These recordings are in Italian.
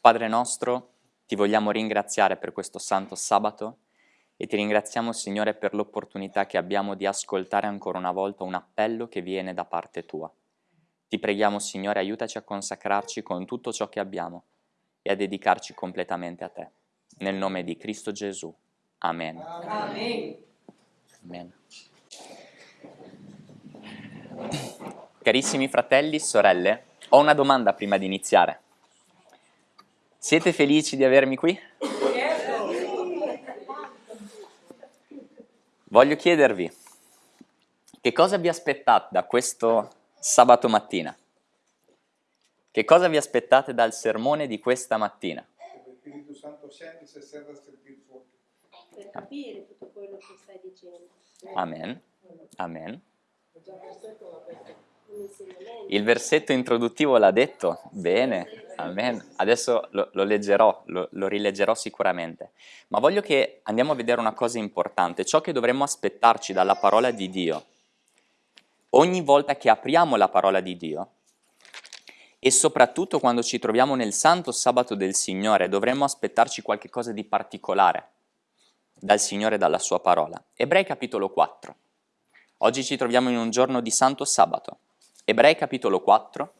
Padre nostro, ti vogliamo ringraziare per questo santo sabato e ti ringraziamo Signore per l'opportunità che abbiamo di ascoltare ancora una volta un appello che viene da parte tua. Ti preghiamo Signore aiutaci a consacrarci con tutto ciò che abbiamo e a dedicarci completamente a te. Nel nome di Cristo Gesù. Amen. Amen. Amen. Carissimi fratelli e sorelle, ho una domanda prima di iniziare. Siete felici di avermi qui? Voglio chiedervi, che cosa vi aspettate da questo sabato mattina? Che cosa vi aspettate dal sermone di questa mattina? Lo Spirito Santo scende se serve a sentire fuori. Per capire tutto quello che stai dicendo. Amen. Amen. Il versetto introduttivo l'ha detto? Bene, amen. Adesso lo, lo leggerò, lo, lo, rileggerò sicuramente. Ma voglio che andiamo a vedere una cosa importante, ciò che dovremmo aspettarci dalla parola di Dio. Ogni volta che apriamo la parola di Dio, e soprattutto quando ci troviamo nel santo sabato del Signore, dovremmo aspettarci qualcosa di particolare dal Signore e dalla sua parola. Ebrei capitolo 4. Oggi ci troviamo in un giorno di santo sabato. Ebrei capitolo 4,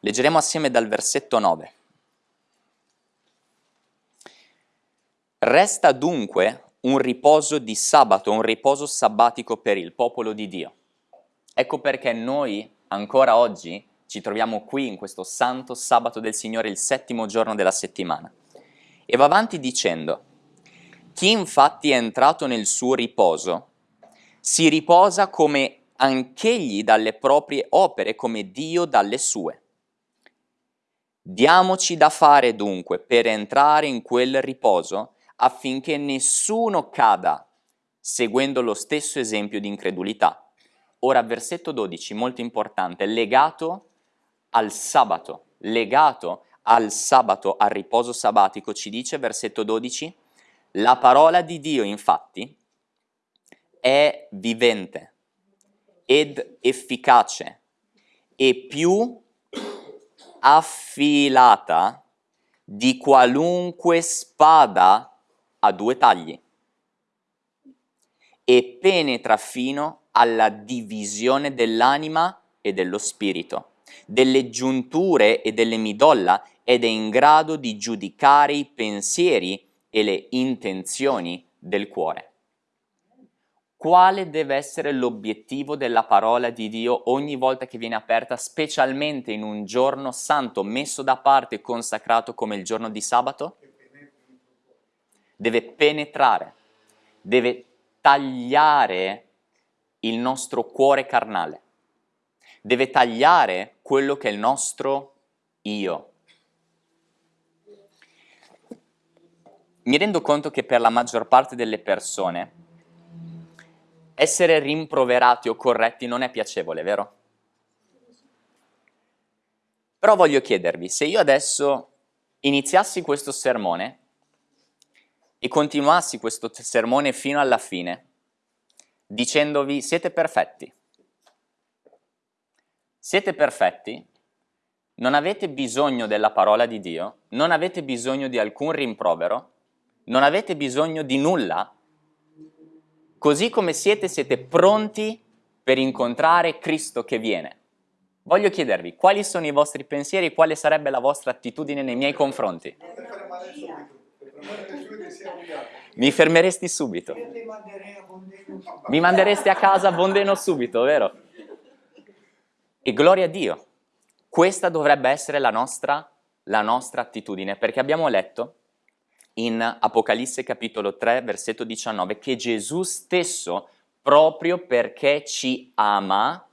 leggeremo assieme dal versetto 9. Resta dunque un riposo di sabato, un riposo sabbatico per il popolo di Dio. Ecco perché noi ancora oggi ci troviamo qui in questo santo sabato del Signore, il settimo giorno della settimana. E va avanti dicendo, chi infatti è entrato nel suo riposo, si riposa come anch'egli dalle proprie opere come Dio dalle sue. Diamoci da fare dunque per entrare in quel riposo affinché nessuno cada seguendo lo stesso esempio di incredulità. Ora versetto 12, molto importante, legato al sabato, legato al sabato, al riposo sabbatico, ci dice versetto 12, la parola di Dio infatti è vivente ed efficace e più affilata di qualunque spada a due tagli e penetra fino alla divisione dell'anima e dello spirito, delle giunture e delle midolla ed è in grado di giudicare i pensieri e le intenzioni del cuore quale deve essere l'obiettivo della parola di Dio ogni volta che viene aperta, specialmente in un giorno santo messo da parte e consacrato come il giorno di sabato? Deve penetrare, deve tagliare il nostro cuore carnale, deve tagliare quello che è il nostro io. Mi rendo conto che per la maggior parte delle persone essere rimproverati o corretti non è piacevole, vero? Però voglio chiedervi, se io adesso iniziassi questo sermone e continuassi questo sermone fino alla fine, dicendovi siete perfetti, siete perfetti, non avete bisogno della parola di Dio, non avete bisogno di alcun rimprovero, non avete bisogno di nulla, Così come siete, siete pronti per incontrare Cristo che viene. Voglio chiedervi, quali sono i vostri pensieri e quale sarebbe la vostra attitudine nei miei confronti? Mi fermeresti subito. Mi manderesti a casa bondeno subito, vero? E gloria a Dio. Questa dovrebbe essere la nostra, la nostra attitudine, perché abbiamo letto in Apocalisse capitolo 3, versetto 19, che Gesù stesso, proprio perché ci ama,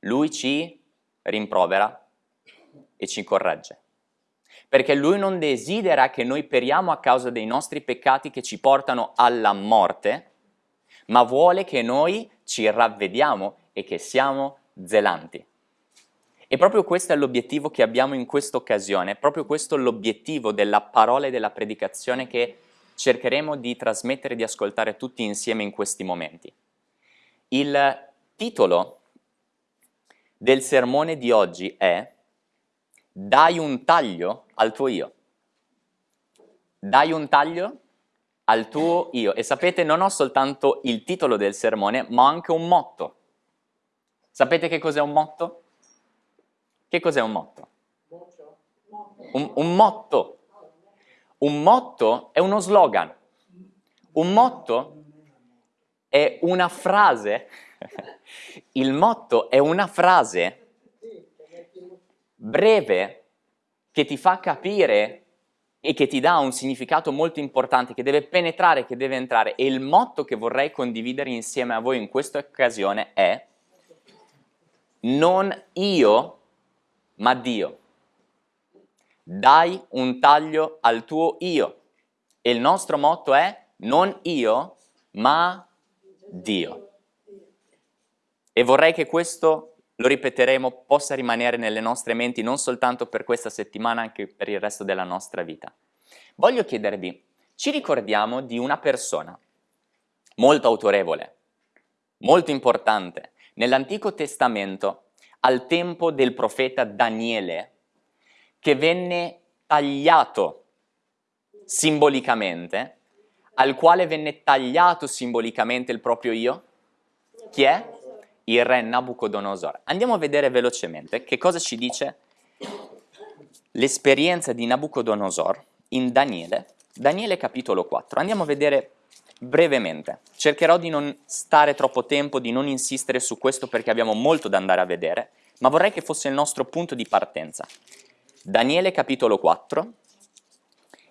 lui ci rimprovera e ci corregge. Perché lui non desidera che noi periamo a causa dei nostri peccati che ci portano alla morte, ma vuole che noi ci ravvediamo e che siamo zelanti. E proprio questo è l'obiettivo che abbiamo in questa occasione, proprio questo è l'obiettivo della parola e della predicazione che cercheremo di trasmettere e di ascoltare tutti insieme in questi momenti. Il titolo del sermone di oggi è dai un taglio al tuo io. Dai un taglio al tuo io. E sapete, non ho soltanto il titolo del sermone, ma anche un motto. Sapete che cos'è un motto? Che cos'è un motto? Un, un motto. Un motto è uno slogan. Un motto è una frase. Il motto è una frase breve che ti fa capire e che ti dà un significato molto importante, che deve penetrare, che deve entrare. E il motto che vorrei condividere insieme a voi in questa occasione è non io, ma Dio. Dai un taglio al tuo io. E il nostro motto è non io, ma Dio. E vorrei che questo, lo ripeteremo, possa rimanere nelle nostre menti non soltanto per questa settimana, anche per il resto della nostra vita. Voglio chiedervi, ci ricordiamo di una persona molto autorevole, molto importante, nell'Antico Testamento, al tempo del profeta Daniele, che venne tagliato simbolicamente, al quale venne tagliato simbolicamente il proprio io? Chi è? Il re Nabucodonosor. Andiamo a vedere velocemente che cosa ci dice l'esperienza di Nabucodonosor in Daniele, Daniele capitolo 4. Andiamo a vedere brevemente. Cercherò di non stare troppo tempo, di non insistere su questo perché abbiamo molto da andare a vedere, ma vorrei che fosse il nostro punto di partenza. Daniele capitolo 4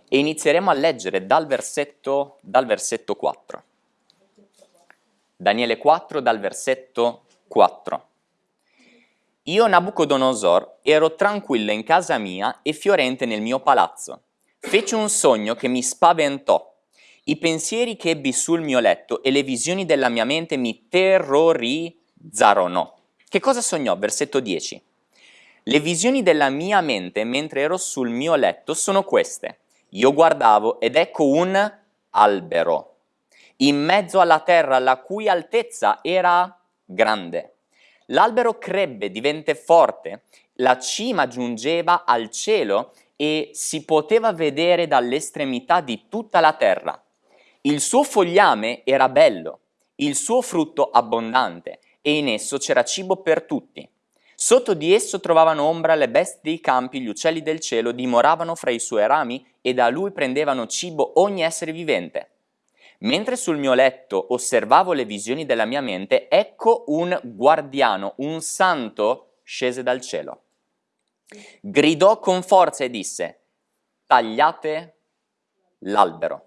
e inizieremo a leggere dal versetto, dal versetto 4. Daniele 4 dal versetto 4. Io Nabucodonosor ero tranquillo in casa mia e fiorente nel mio palazzo. Feci un sogno che mi spaventò i pensieri che ebbi sul mio letto e le visioni della mia mente mi terrorizzarono. Che cosa sognò? Versetto 10. Le visioni della mia mente mentre ero sul mio letto sono queste. Io guardavo ed ecco un albero in mezzo alla terra la cui altezza era grande. L'albero crebbe, divenne forte, la cima giungeva al cielo e si poteva vedere dall'estremità di tutta la terra. Il suo fogliame era bello, il suo frutto abbondante e in esso c'era cibo per tutti. Sotto di esso trovavano ombra le bestie dei campi, gli uccelli del cielo dimoravano fra i suoi rami e da lui prendevano cibo ogni essere vivente. Mentre sul mio letto osservavo le visioni della mia mente, ecco un guardiano, un santo, scese dal cielo. Gridò con forza e disse, tagliate l'albero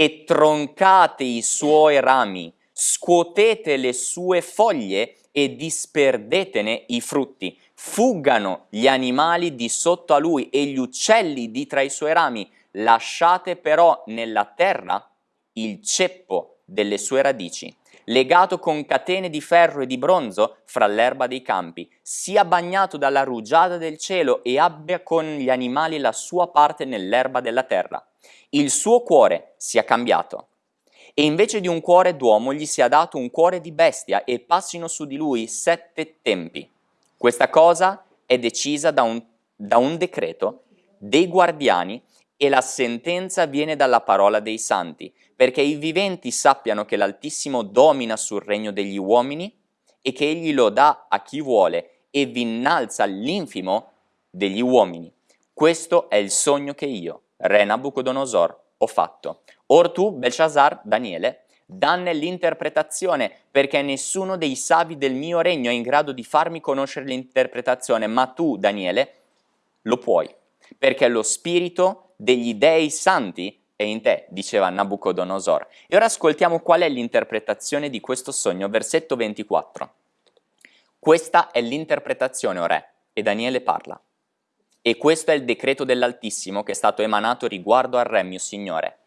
e troncate i suoi rami, scuotete le sue foglie e disperdetene i frutti. Fuggano gli animali di sotto a lui e gli uccelli di tra i suoi rami. Lasciate però nella terra il ceppo delle sue radici, legato con catene di ferro e di bronzo fra l'erba dei campi, sia bagnato dalla rugiada del cielo e abbia con gli animali la sua parte nell'erba della terra il suo cuore sia cambiato e invece di un cuore d'uomo gli sia dato un cuore di bestia e passino su di lui sette tempi. Questa cosa è decisa da un, da un decreto dei guardiani e la sentenza viene dalla parola dei santi, perché i viventi sappiano che l'Altissimo domina sul regno degli uomini e che egli lo dà a chi vuole e vi innalza l'infimo degli uomini. Questo è il sogno che io, re Nabucodonosor, ho fatto. Or tu, Belshazzar, Daniele, danne l'interpretazione, perché nessuno dei savi del mio regno è in grado di farmi conoscere l'interpretazione, ma tu, Daniele, lo puoi, perché lo spirito degli dei santi è in te, diceva Nabucodonosor. E ora ascoltiamo qual è l'interpretazione di questo sogno, versetto 24. Questa è l'interpretazione, o re, e Daniele parla. E questo è il decreto dell'Altissimo che è stato emanato riguardo al re, mio signore.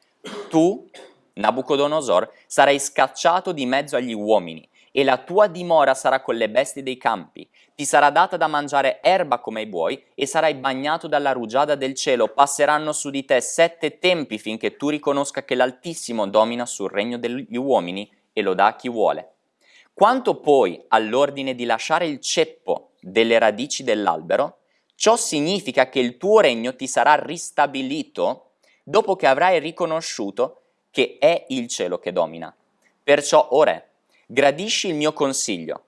Tu, Nabucodonosor, sarai scacciato di mezzo agli uomini, e la tua dimora sarà con le bestie dei campi. Ti sarà data da mangiare erba come ai buoi, e sarai bagnato dalla rugiada del cielo. Passeranno su di te sette tempi finché tu riconosca che l'Altissimo domina sul regno degli uomini e lo dà a chi vuole. Quanto poi all'ordine di lasciare il ceppo delle radici dell'albero, Ciò significa che il tuo regno ti sarà ristabilito dopo che avrai riconosciuto che è il cielo che domina. Perciò, ora, gradisci il mio consiglio.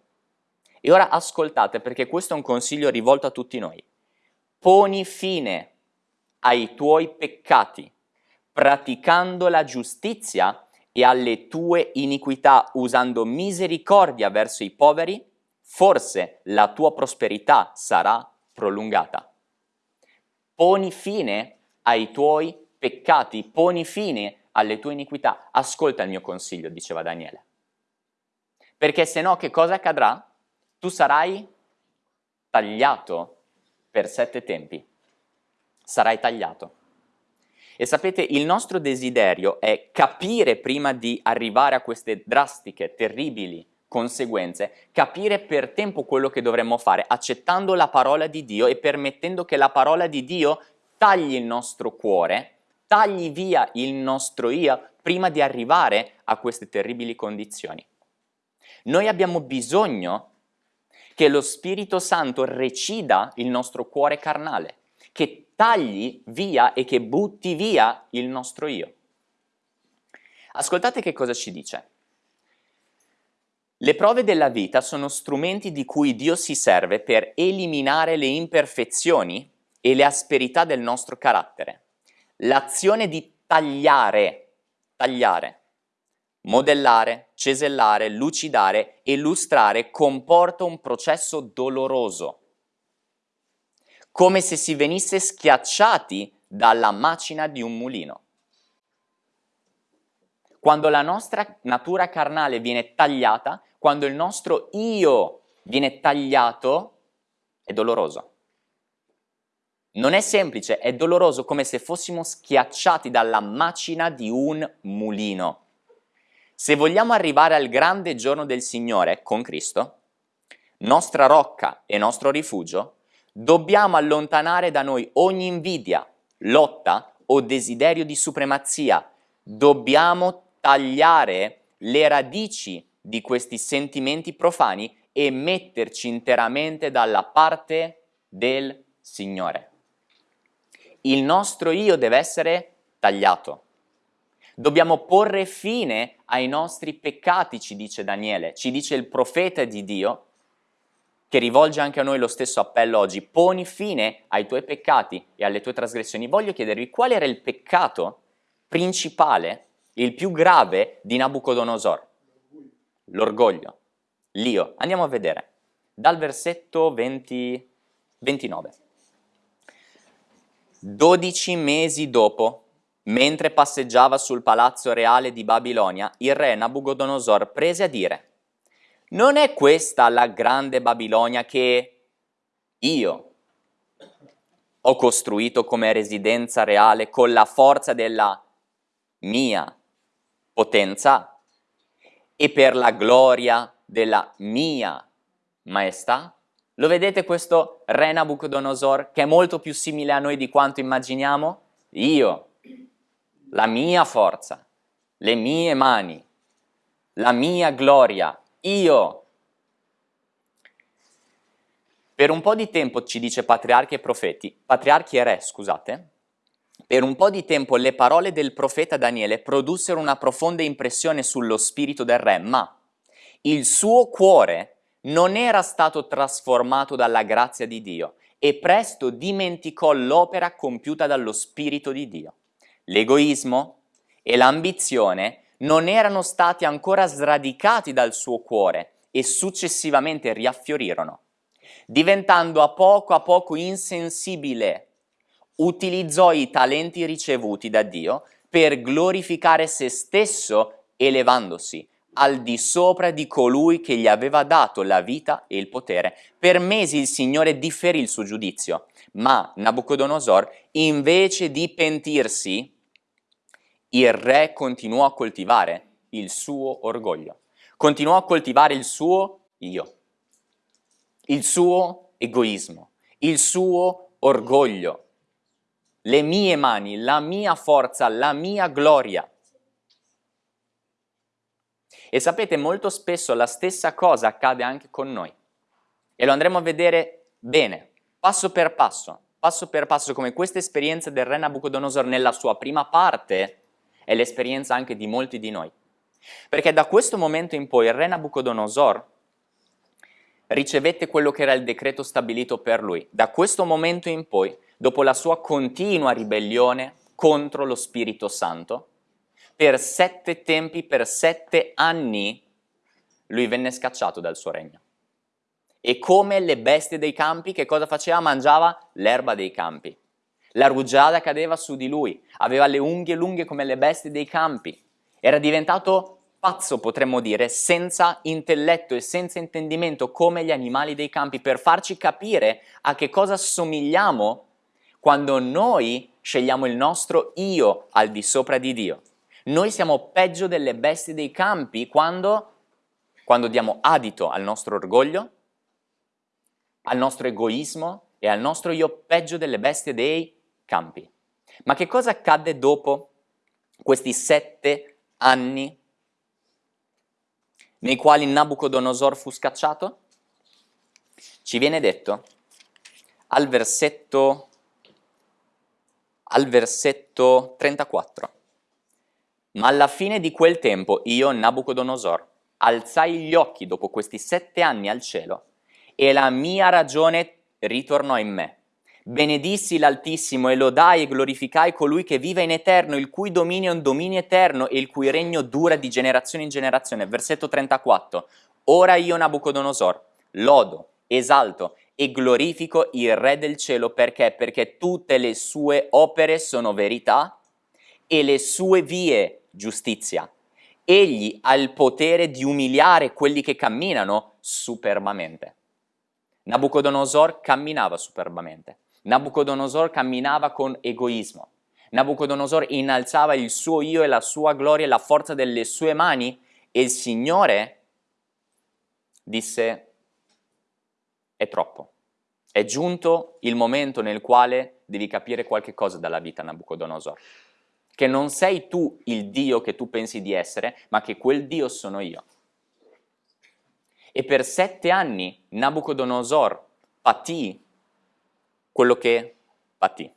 E ora ascoltate perché questo è un consiglio rivolto a tutti noi. Poni fine ai tuoi peccati, praticando la giustizia e alle tue iniquità, usando misericordia verso i poveri, forse la tua prosperità sarà prolungata. Poni fine ai tuoi peccati, poni fine alle tue iniquità. Ascolta il mio consiglio, diceva Daniele. Perché se no che cosa accadrà? Tu sarai tagliato per sette tempi. Sarai tagliato. E sapete, il nostro desiderio è capire prima di arrivare a queste drastiche, terribili conseguenze, capire per tempo quello che dovremmo fare, accettando la parola di Dio e permettendo che la parola di Dio tagli il nostro cuore, tagli via il nostro io prima di arrivare a queste terribili condizioni. Noi abbiamo bisogno che lo Spirito Santo recida il nostro cuore carnale, che tagli via e che butti via il nostro io. Ascoltate che cosa ci dice. Le prove della vita sono strumenti di cui Dio si serve per eliminare le imperfezioni e le asperità del nostro carattere. L'azione di tagliare, tagliare, modellare, cesellare, lucidare e lustrare comporta un processo doloroso come se si venisse schiacciati dalla macina di un mulino. Quando la nostra natura carnale viene tagliata, quando il nostro io viene tagliato, è doloroso. Non è semplice, è doloroso come se fossimo schiacciati dalla macina di un mulino. Se vogliamo arrivare al grande giorno del Signore con Cristo, nostra rocca e nostro rifugio, Dobbiamo allontanare da noi ogni invidia, lotta o desiderio di supremazia. Dobbiamo tagliare le radici di questi sentimenti profani e metterci interamente dalla parte del Signore. Il nostro io deve essere tagliato. Dobbiamo porre fine ai nostri peccati, ci dice Daniele, ci dice il profeta di Dio, che rivolge anche a noi lo stesso appello oggi, poni fine ai tuoi peccati e alle tue trasgressioni. Voglio chiedervi qual era il peccato principale, il più grave di Nabucodonosor? L'orgoglio, l'io. Andiamo a vedere, dal versetto 20, 29. Dodici mesi dopo, mentre passeggiava sul palazzo reale di Babilonia, il re Nabucodonosor prese a dire non è questa la grande Babilonia che io ho costruito come residenza reale con la forza della mia potenza e per la gloria della mia maestà? Lo vedete questo re Nabucodonosor che è molto più simile a noi di quanto immaginiamo? Io, la mia forza, le mie mani, la mia gloria, io. Per un po' di tempo, ci dice patriarchi e profeti, patriarchi e re, scusate, per un po' di tempo le parole del profeta Daniele produssero una profonda impressione sullo spirito del re, ma il suo cuore non era stato trasformato dalla grazia di Dio e presto dimenticò l'opera compiuta dallo spirito di Dio. L'egoismo e l'ambizione non erano stati ancora sradicati dal suo cuore e successivamente riaffiorirono. Diventando a poco a poco insensibile, utilizzò i talenti ricevuti da Dio per glorificare se stesso elevandosi al di sopra di colui che gli aveva dato la vita e il potere. Per mesi il Signore differì il suo giudizio, ma Nabucodonosor, invece di pentirsi, il re continuò a coltivare il suo orgoglio, continuò a coltivare il suo io, il suo egoismo, il suo orgoglio, le mie mani, la mia forza, la mia gloria. E sapete, molto spesso la stessa cosa accade anche con noi. E lo andremo a vedere bene passo per passo, passo per passo, come questa esperienza del re Nabucodonosor nella sua prima parte è l'esperienza anche di molti di noi. Perché da questo momento in poi il re Nabucodonosor ricevette quello che era il decreto stabilito per lui. Da questo momento in poi, dopo la sua continua ribellione contro lo Spirito Santo, per sette tempi, per sette anni, lui venne scacciato dal suo regno. E come le bestie dei campi, che cosa faceva? Mangiava l'erba dei campi. La rugiada cadeva su di lui, aveva le unghie lunghe come le bestie dei campi. Era diventato pazzo, potremmo dire, senza intelletto e senza intendimento come gli animali dei campi, per farci capire a che cosa somigliamo quando noi scegliamo il nostro io al di sopra di Dio. Noi siamo peggio delle bestie dei campi quando, quando diamo adito al nostro orgoglio, al nostro egoismo e al nostro io peggio delle bestie dei campi. Ma che cosa accadde dopo questi sette anni nei quali Nabucodonosor fu scacciato? Ci viene detto al versetto, al versetto 34. Ma alla fine di quel tempo io, Nabucodonosor, alzai gli occhi dopo questi sette anni al cielo e la mia ragione ritornò in me. Benedissi l'Altissimo e lodai e glorificai colui che vive in eterno, il cui dominio è un dominio eterno e il cui regno dura di generazione in generazione. Versetto 34. Ora io, Nabucodonosor, lodo, esalto e glorifico il Re del cielo perché? Perché tutte le sue opere sono verità e le sue vie giustizia. Egli ha il potere di umiliare quelli che camminano superbamente. Nabucodonosor camminava superbamente. Nabucodonosor camminava con egoismo. Nabucodonosor innalzava il suo io e la sua gloria e la forza delle sue mani e il Signore disse è troppo. È giunto il momento nel quale devi capire qualche cosa dalla vita Nabucodonosor che non sei tu il Dio che tu pensi di essere, ma che quel Dio sono io. E per sette anni Nabucodonosor patì quello che patì.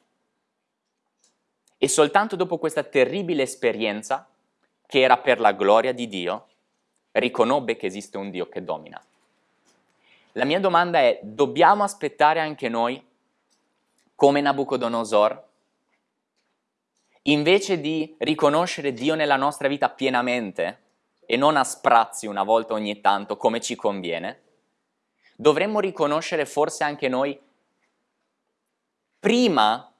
E soltanto dopo questa terribile esperienza, che era per la gloria di Dio, riconobbe che esiste un Dio che domina. La mia domanda è, dobbiamo aspettare anche noi, come Nabucodonosor, invece di riconoscere Dio nella nostra vita pienamente e non a sprazzi una volta ogni tanto come ci conviene, dovremmo riconoscere forse anche noi prima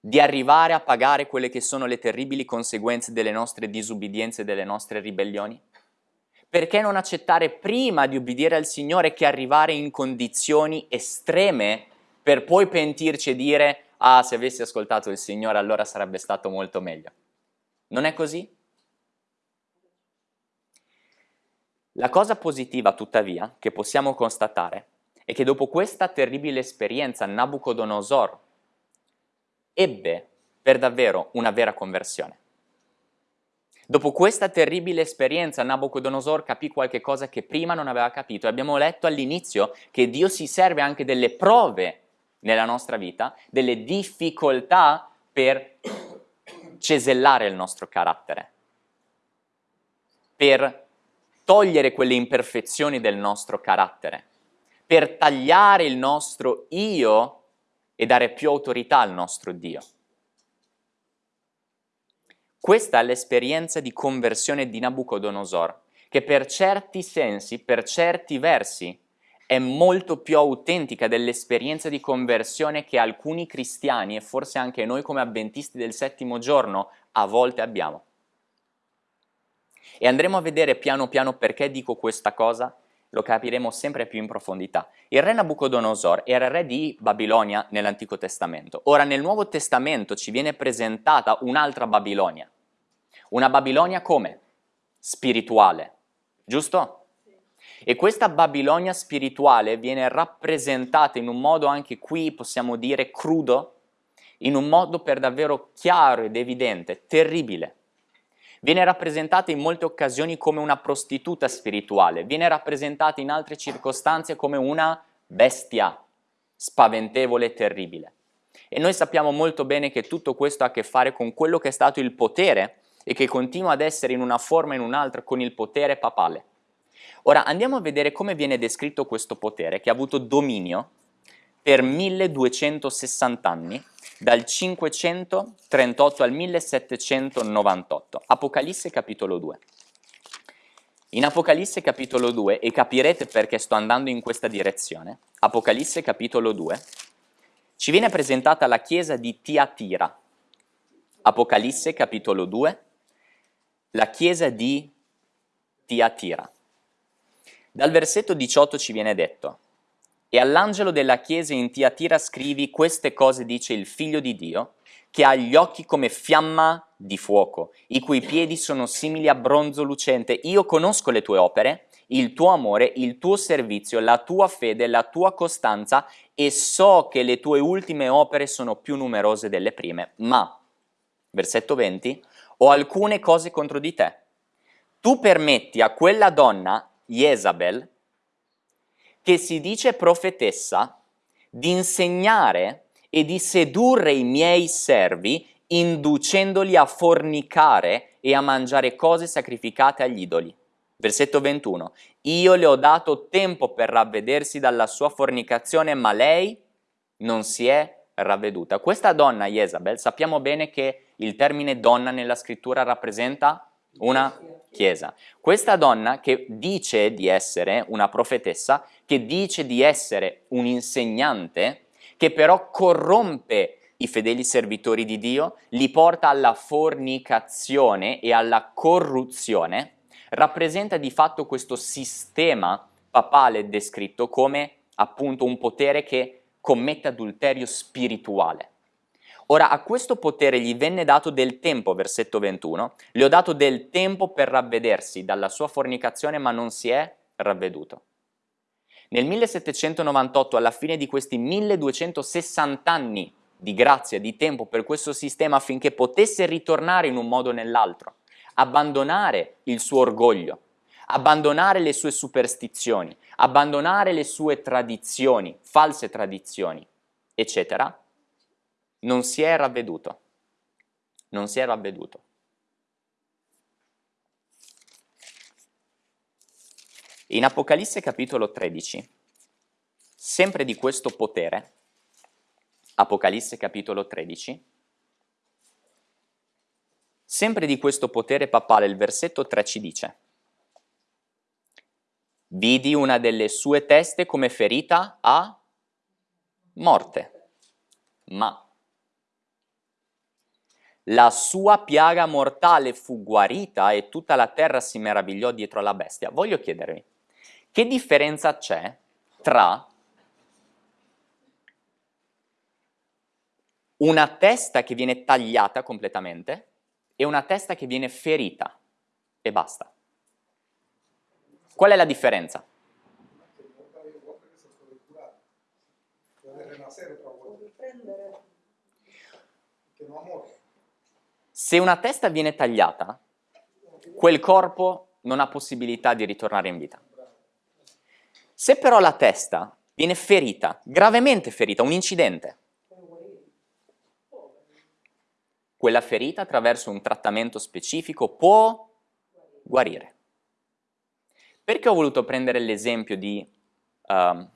di arrivare a pagare quelle che sono le terribili conseguenze delle nostre disubbidienze e delle nostre ribellioni? Perché non accettare prima di ubbidire al Signore che arrivare in condizioni estreme per poi pentirci e dire ah se avessi ascoltato il Signore allora sarebbe stato molto meglio. Non è così? La cosa positiva tuttavia che possiamo constatare è che dopo questa terribile esperienza Nabucodonosor ebbe per davvero una vera conversione. Dopo questa terribile esperienza Nabucodonosor capì qualche cosa che prima non aveva capito. Abbiamo letto all'inizio che Dio si serve anche delle prove nella nostra vita, delle difficoltà per cesellare il nostro carattere, per togliere quelle imperfezioni del nostro carattere, per tagliare il nostro io e dare più autorità al nostro Dio. Questa è l'esperienza di conversione di Nabucodonosor, che per certi sensi, per certi versi, è molto più autentica dell'esperienza di conversione che alcuni cristiani e forse anche noi come avventisti del settimo giorno a volte abbiamo. E andremo a vedere piano piano perché dico questa cosa, lo capiremo sempre più in profondità. Il re Nabucodonosor era re di Babilonia nell'Antico Testamento. Ora nel Nuovo Testamento ci viene presentata un'altra Babilonia. Una Babilonia come? Spirituale, giusto? E questa Babilonia spirituale viene rappresentata in un modo anche qui, possiamo dire, crudo, in un modo per davvero chiaro ed evidente, terribile. Viene rappresentata in molte occasioni come una prostituta spirituale, viene rappresentata in altre circostanze come una bestia spaventevole e terribile. E noi sappiamo molto bene che tutto questo ha a che fare con quello che è stato il potere e che continua ad essere in una forma o in un'altra con il potere papale. Ora andiamo a vedere come viene descritto questo potere che ha avuto dominio per 1260 anni, dal 538 al 1798. Apocalisse capitolo 2. In Apocalisse capitolo 2, e capirete perché sto andando in questa direzione, Apocalisse capitolo 2, ci viene presentata la chiesa di Tiatira. Apocalisse capitolo 2, la chiesa di Tiatira. Dal versetto 18 ci viene detto, e all'angelo della chiesa in Tiatira scrivi queste cose dice il figlio di Dio, che ha gli occhi come fiamma di fuoco, i cui piedi sono simili a bronzo lucente. Io conosco le tue opere, il tuo amore, il tuo servizio, la tua fede, la tua costanza e so che le tue ultime opere sono più numerose delle prime. Ma, versetto 20, ho alcune cose contro di te. Tu permetti a quella donna, Jezabel, che si dice profetessa, di insegnare e di sedurre i miei servi, inducendoli a fornicare e a mangiare cose sacrificate agli idoli. Versetto 21. Io le ho dato tempo per ravvedersi dalla sua fornicazione, ma lei non si è ravveduta. Questa donna, Jezabel, sappiamo bene che il termine donna nella scrittura rappresenta una chiesa. Questa donna che dice di essere una profetessa, che dice di essere un insegnante, che però corrompe i fedeli servitori di Dio, li porta alla fornicazione e alla corruzione, rappresenta di fatto questo sistema papale descritto come appunto un potere che commette adulterio spirituale. Ora a questo potere gli venne dato del tempo, versetto 21, le ho dato del tempo per ravvedersi dalla sua fornicazione ma non si è ravveduto. Nel 1798, alla fine di questi 1260 anni di grazia, di tempo per questo sistema affinché potesse ritornare in un modo o nell'altro, abbandonare il suo orgoglio, abbandonare le sue superstizioni, abbandonare le sue tradizioni, false tradizioni, eccetera, non si è ravveduto. Non si è ravveduto. In Apocalisse capitolo 13, sempre di questo potere, Apocalisse capitolo 13, sempre di questo potere papale, il versetto 3 ci dice Vidi una delle sue teste come ferita a morte, ma la sua piaga mortale fu guarita e tutta la terra si meravigliò dietro alla bestia. Voglio chiedervi, che differenza c'è tra una testa che viene tagliata completamente e una testa che viene ferita e basta? Qual è la differenza? Che non muore. Se una testa viene tagliata, quel corpo non ha possibilità di ritornare in vita. Se però la testa viene ferita, gravemente ferita, un incidente, quella ferita attraverso un trattamento specifico può guarire. Perché ho voluto prendere l'esempio di um,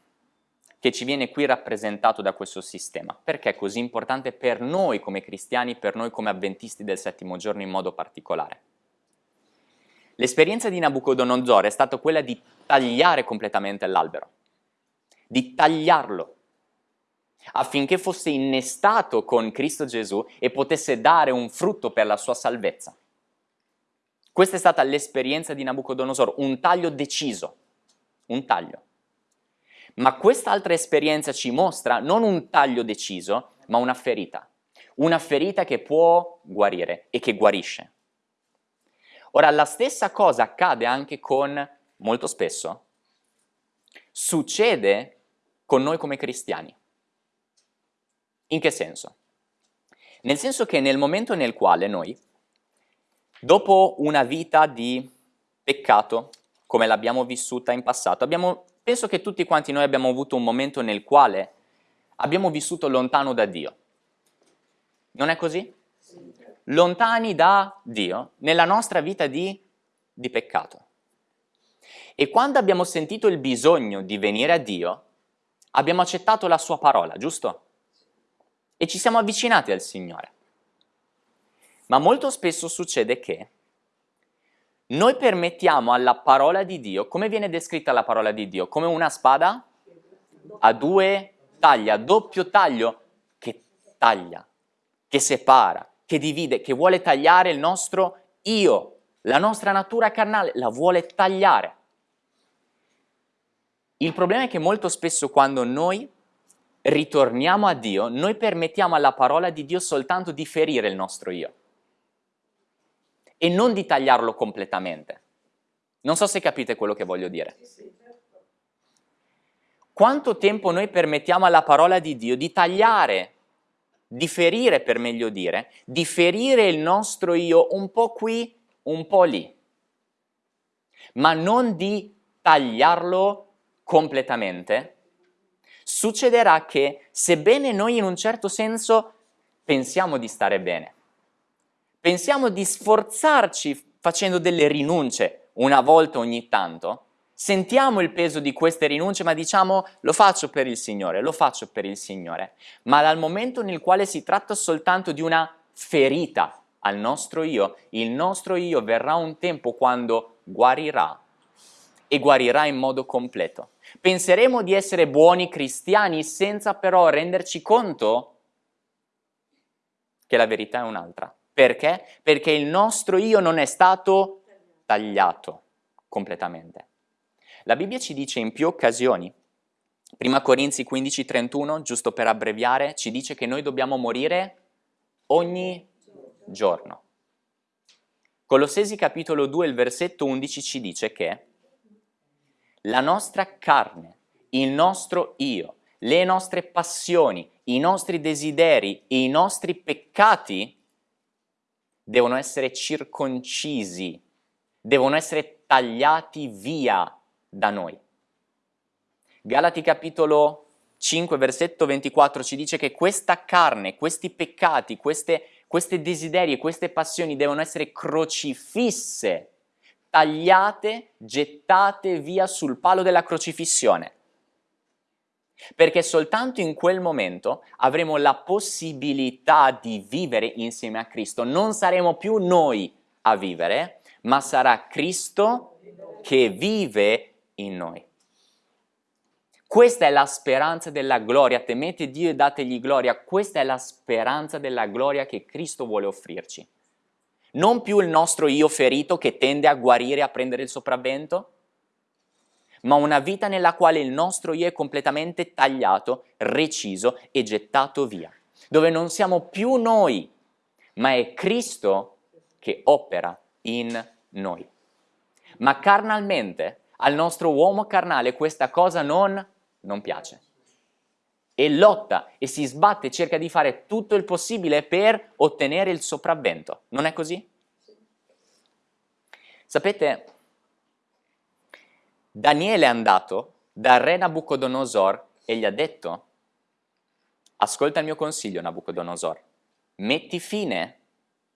che ci viene qui rappresentato da questo sistema. Perché è così importante per noi come cristiani, per noi come avventisti del settimo giorno in modo particolare? L'esperienza di Nabucodonosor è stata quella di tagliare completamente l'albero, di tagliarlo, affinché fosse innestato con Cristo Gesù e potesse dare un frutto per la sua salvezza. Questa è stata l'esperienza di Nabucodonosor, un taglio deciso, un taglio. Ma quest'altra esperienza ci mostra non un taglio deciso, ma una ferita. Una ferita che può guarire e che guarisce. Ora, la stessa cosa accade anche con, molto spesso, succede con noi come cristiani. In che senso? Nel senso che nel momento nel quale noi, dopo una vita di peccato, come l'abbiamo vissuta in passato, abbiamo penso che tutti quanti noi abbiamo avuto un momento nel quale abbiamo vissuto lontano da Dio. Non è così? Lontani da Dio nella nostra vita di, di peccato. E quando abbiamo sentito il bisogno di venire a Dio, abbiamo accettato la sua parola, giusto? E ci siamo avvicinati al Signore. Ma molto spesso succede che noi permettiamo alla parola di Dio, come viene descritta la parola di Dio? Come una spada a due tagli, a doppio taglio, che taglia, che separa, che divide, che vuole tagliare il nostro io, la nostra natura carnale, la vuole tagliare. Il problema è che molto spesso quando noi ritorniamo a Dio, noi permettiamo alla parola di Dio soltanto di ferire il nostro io e non di tagliarlo completamente. Non so se capite quello che voglio dire. Quanto tempo noi permettiamo alla parola di Dio di tagliare, di ferire per meglio dire, di ferire il nostro io un po' qui, un po' lì, ma non di tagliarlo completamente, succederà che sebbene noi in un certo senso pensiamo di stare bene, pensiamo di sforzarci facendo delle rinunce una volta ogni tanto, sentiamo il peso di queste rinunce ma diciamo lo faccio per il Signore, lo faccio per il Signore, ma dal momento nel quale si tratta soltanto di una ferita al nostro io, il nostro io verrà un tempo quando guarirà e guarirà in modo completo. Penseremo di essere buoni cristiani senza però renderci conto che la verità è un'altra. Perché? Perché il nostro io non è stato tagliato completamente. La Bibbia ci dice in più occasioni, prima Corinzi 15:31, giusto per abbreviare, ci dice che noi dobbiamo morire ogni giorno. Colossesi capitolo 2, il versetto 11 ci dice che la nostra carne, il nostro io, le nostre passioni, i nostri desideri i nostri peccati devono essere circoncisi, devono essere tagliati via da noi. Galati capitolo 5 versetto 24 ci dice che questa carne, questi peccati, queste, queste desideri e queste passioni devono essere crocifisse, tagliate, gettate via sul palo della crocifissione perché soltanto in quel momento avremo la possibilità di vivere insieme a Cristo. Non saremo più noi a vivere, ma sarà Cristo che vive in noi. Questa è la speranza della gloria, temete Dio e dategli gloria, questa è la speranza della gloria che Cristo vuole offrirci. Non più il nostro io ferito che tende a guarire a prendere il sopravvento, ma una vita nella quale il nostro io è completamente tagliato, reciso e gettato via, dove non siamo più noi, ma è Cristo che opera in noi. Ma carnalmente, al nostro uomo carnale questa cosa non, non piace. E lotta e si sbatte cerca di fare tutto il possibile per ottenere il sopravvento. Non è così? Sapete, Daniele è andato dal re Nabucodonosor e gli ha detto, ascolta il mio consiglio Nabucodonosor, metti fine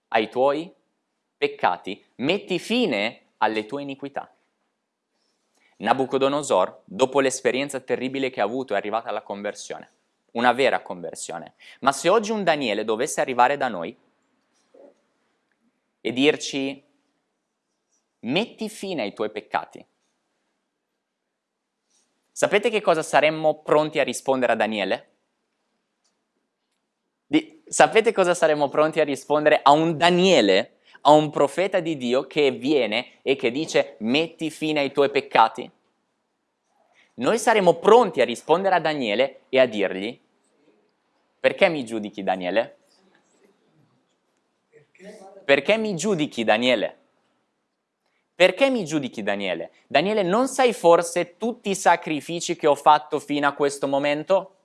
ai tuoi peccati, metti fine alle tue iniquità. Nabucodonosor, dopo l'esperienza terribile che ha avuto, è arrivata alla conversione, una vera conversione. Ma se oggi un Daniele dovesse arrivare da noi e dirci, metti fine ai tuoi peccati, Sapete che cosa saremmo pronti a rispondere a Daniele? Di, sapete cosa saremmo pronti a rispondere a un Daniele, a un profeta di Dio che viene e che dice metti fine ai tuoi peccati? Noi saremmo pronti a rispondere a Daniele e a dirgli perché mi giudichi Daniele? Perché mi giudichi Daniele? Perché mi giudichi Daniele? Daniele, non sai forse tutti i sacrifici che ho fatto fino a questo momento?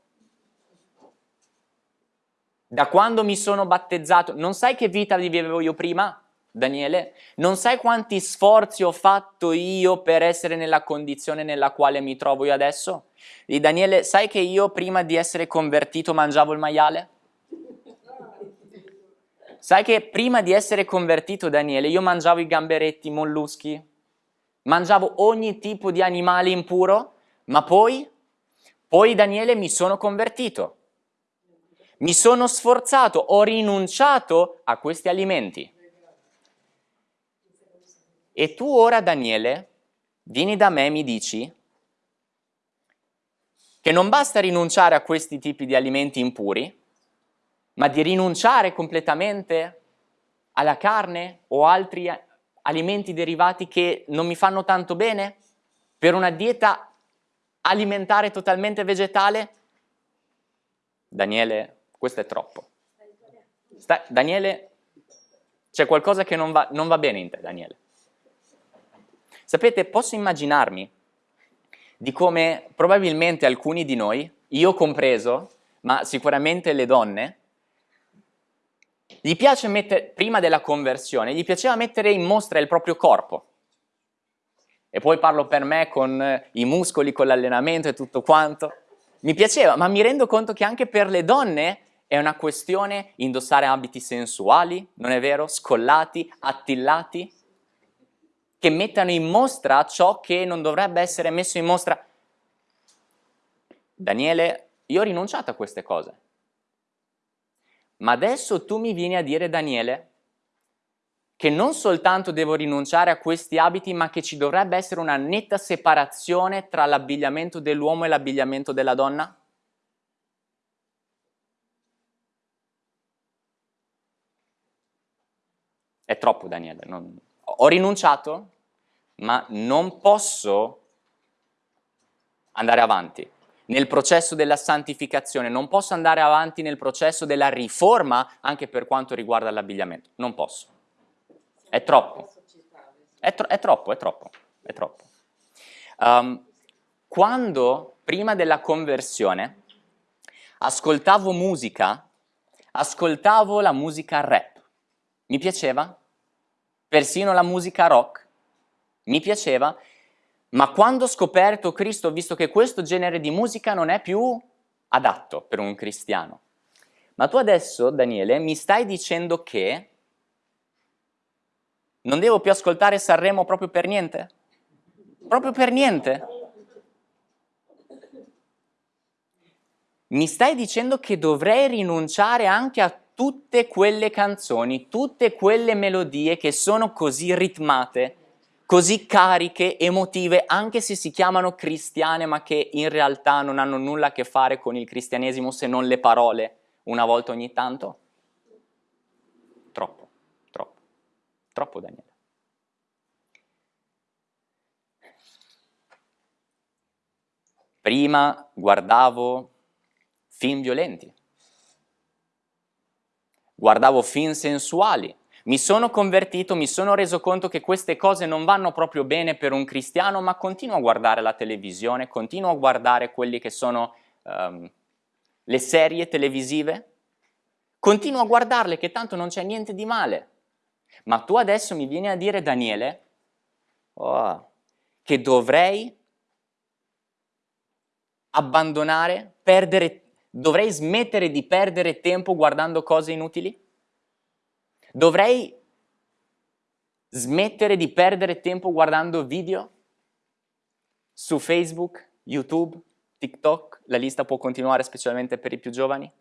Da quando mi sono battezzato, non sai che vita vivevo io prima? Daniele? Non sai quanti sforzi ho fatto io per essere nella condizione nella quale mi trovo io adesso? E Daniele, sai che io prima di essere convertito mangiavo il maiale? Sai che prima di essere convertito, Daniele, io mangiavo i gamberetti, i molluschi, mangiavo ogni tipo di animale impuro, ma poi, poi Daniele mi sono convertito. Mi sono sforzato, ho rinunciato a questi alimenti. E tu ora, Daniele, vieni da me e mi dici che non basta rinunciare a questi tipi di alimenti impuri, ma di rinunciare completamente alla carne o altri alimenti derivati che non mi fanno tanto bene per una dieta alimentare totalmente vegetale? Daniele, questo è troppo. Sta, Daniele, c'è qualcosa che non va, non va bene in te, Daniele. Sapete, posso immaginarmi di come probabilmente alcuni di noi, io compreso, ma sicuramente le donne, gli piace mettere, prima della conversione, gli piaceva mettere in mostra il proprio corpo. E poi parlo per me con i muscoli, con l'allenamento e tutto quanto. Mi piaceva, ma mi rendo conto che anche per le donne è una questione indossare abiti sensuali, non è vero? Scollati, attillati, che mettano in mostra ciò che non dovrebbe essere messo in mostra. Daniele, io ho rinunciato a queste cose. Ma adesso tu mi vieni a dire, Daniele, che non soltanto devo rinunciare a questi abiti, ma che ci dovrebbe essere una netta separazione tra l'abbigliamento dell'uomo e l'abbigliamento della donna? È troppo, Daniele. Non... Ho rinunciato, ma non posso andare avanti nel processo della santificazione, non posso andare avanti nel processo della riforma anche per quanto riguarda l'abbigliamento. Non posso. È troppo. È, tro è troppo, è troppo, è troppo. Um, quando, prima della conversione, ascoltavo musica, ascoltavo la musica rap mi piaceva, persino la musica rock, mi piaceva, ma quando ho scoperto Cristo ho visto che questo genere di musica non è più adatto per un cristiano. Ma tu adesso, Daniele, mi stai dicendo che non devo più ascoltare Sanremo proprio per niente? Proprio per niente? Mi stai dicendo che dovrei rinunciare anche a tutte quelle canzoni, tutte quelle melodie che sono così ritmate, così cariche, emotive, anche se si chiamano cristiane, ma che in realtà non hanno nulla a che fare con il cristianesimo se non le parole una volta ogni tanto? Troppo, troppo, troppo Daniele. Prima guardavo film violenti, guardavo film sensuali, mi sono convertito, mi sono reso conto che queste cose non vanno proprio bene per un cristiano, ma continuo a guardare la televisione, continuo a guardare quelli che sono um, le serie televisive, continuo a guardarle che tanto non c'è niente di male. Ma tu adesso mi vieni a dire, Daniele, oh, che dovrei abbandonare, perdere Dovrei smettere di perdere tempo guardando cose inutili? Dovrei smettere di perdere tempo guardando video su Facebook, YouTube, TikTok? La lista può continuare specialmente per i più giovani?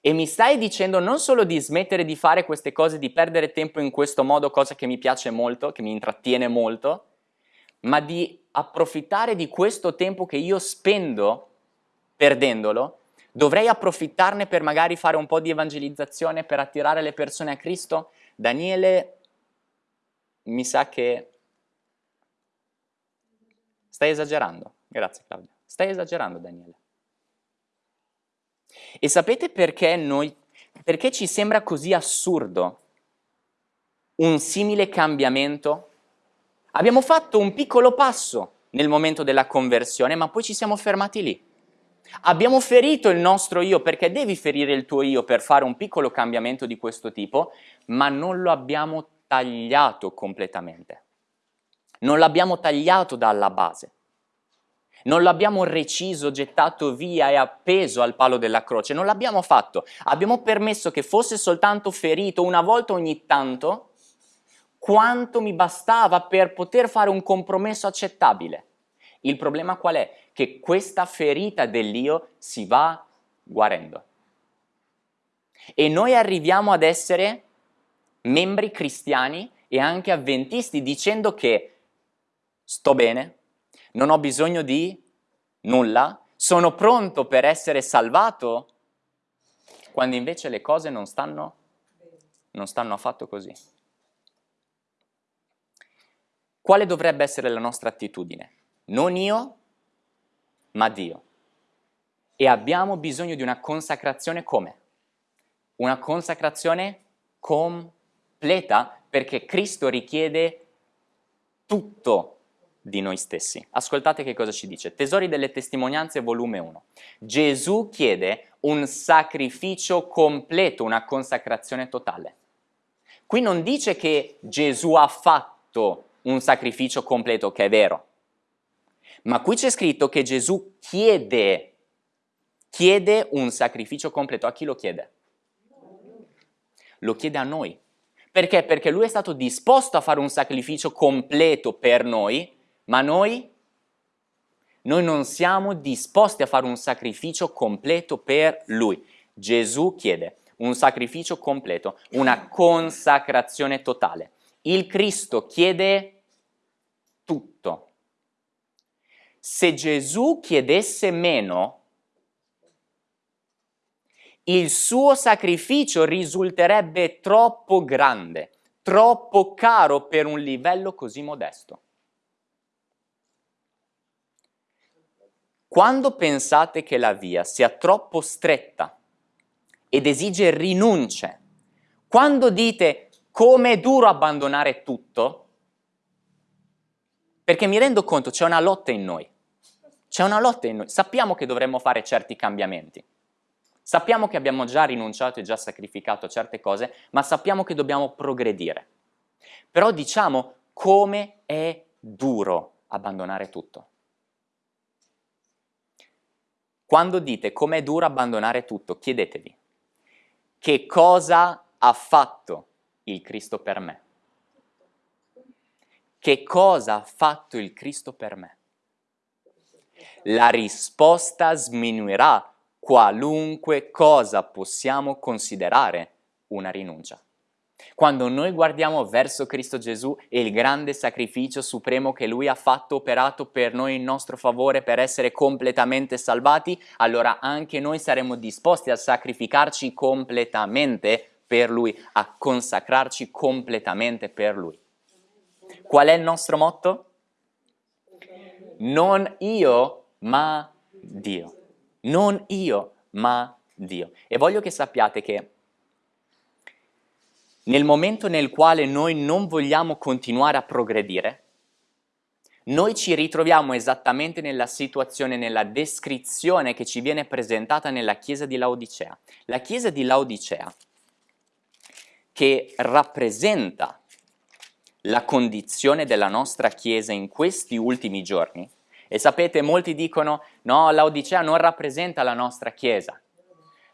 E mi stai dicendo non solo di smettere di fare queste cose, di perdere tempo in questo modo, cosa che mi piace molto, che mi intrattiene molto, ma di approfittare di questo tempo che io spendo perdendolo, dovrei approfittarne per magari fare un po' di evangelizzazione, per attirare le persone a Cristo? Daniele, mi sa che stai esagerando. Grazie Claudia. Stai esagerando Daniele. E sapete perché noi, perché ci sembra così assurdo un simile cambiamento? Abbiamo fatto un piccolo passo nel momento della conversione, ma poi ci siamo fermati lì. Abbiamo ferito il nostro io perché devi ferire il tuo io per fare un piccolo cambiamento di questo tipo, ma non lo abbiamo tagliato completamente. Non l'abbiamo tagliato dalla base. Non l'abbiamo reciso, gettato via e appeso al palo della croce, non l'abbiamo fatto. Abbiamo permesso che fosse soltanto ferito una volta ogni tanto, quanto mi bastava per poter fare un compromesso accettabile. Il problema qual è? Che questa ferita dell'io si va guarendo. E noi arriviamo ad essere membri cristiani e anche avventisti dicendo che sto bene, non ho bisogno di nulla, sono pronto per essere salvato, quando invece le cose non stanno, non stanno affatto così. Quale dovrebbe essere la nostra attitudine? Non io, ma Dio. E abbiamo bisogno di una consacrazione come? Una consacrazione completa perché Cristo richiede tutto di noi stessi. Ascoltate che cosa ci dice. Tesori delle testimonianze, volume 1. Gesù chiede un sacrificio completo, una consacrazione totale. Qui non dice che Gesù ha fatto un sacrificio completo, che è vero, ma qui c'è scritto che Gesù chiede, chiede un sacrificio completo. A chi lo chiede? Lo chiede a noi. Perché? Perché lui è stato disposto a fare un sacrificio completo per noi, ma noi, noi non siamo disposti a fare un sacrificio completo per Lui. Gesù chiede un sacrificio completo, una consacrazione totale. Il Cristo chiede tutto. Se Gesù chiedesse meno, il suo sacrificio risulterebbe troppo grande, troppo caro per un livello così modesto. Quando pensate che la via sia troppo stretta ed esige rinunce, quando dite come è duro abbandonare tutto, perché mi rendo conto c'è una lotta in noi, c'è una lotta in noi, sappiamo che dovremmo fare certi cambiamenti, sappiamo che abbiamo già rinunciato e già sacrificato certe cose, ma sappiamo che dobbiamo progredire. Però diciamo come è duro abbandonare tutto. Quando dite com'è duro abbandonare tutto, chiedetevi che cosa ha fatto il Cristo per me? Che cosa ha fatto il Cristo per me? La risposta sminuirà qualunque cosa possiamo considerare una rinuncia. Quando noi guardiamo verso Cristo Gesù e il grande sacrificio supremo che Lui ha fatto operato per noi in nostro favore per essere completamente salvati, allora anche noi saremo disposti a sacrificarci completamente per Lui, a consacrarci completamente per Lui. Qual è il nostro motto? Non io, ma Dio. Non io, ma Dio. E voglio che sappiate che nel momento nel quale noi non vogliamo continuare a progredire, noi ci ritroviamo esattamente nella situazione, nella descrizione che ci viene presentata nella chiesa di Laodicea. La chiesa di Laodicea, che rappresenta la condizione della nostra chiesa in questi ultimi giorni, e sapete, molti dicono, no, Laodicea non rappresenta la nostra chiesa.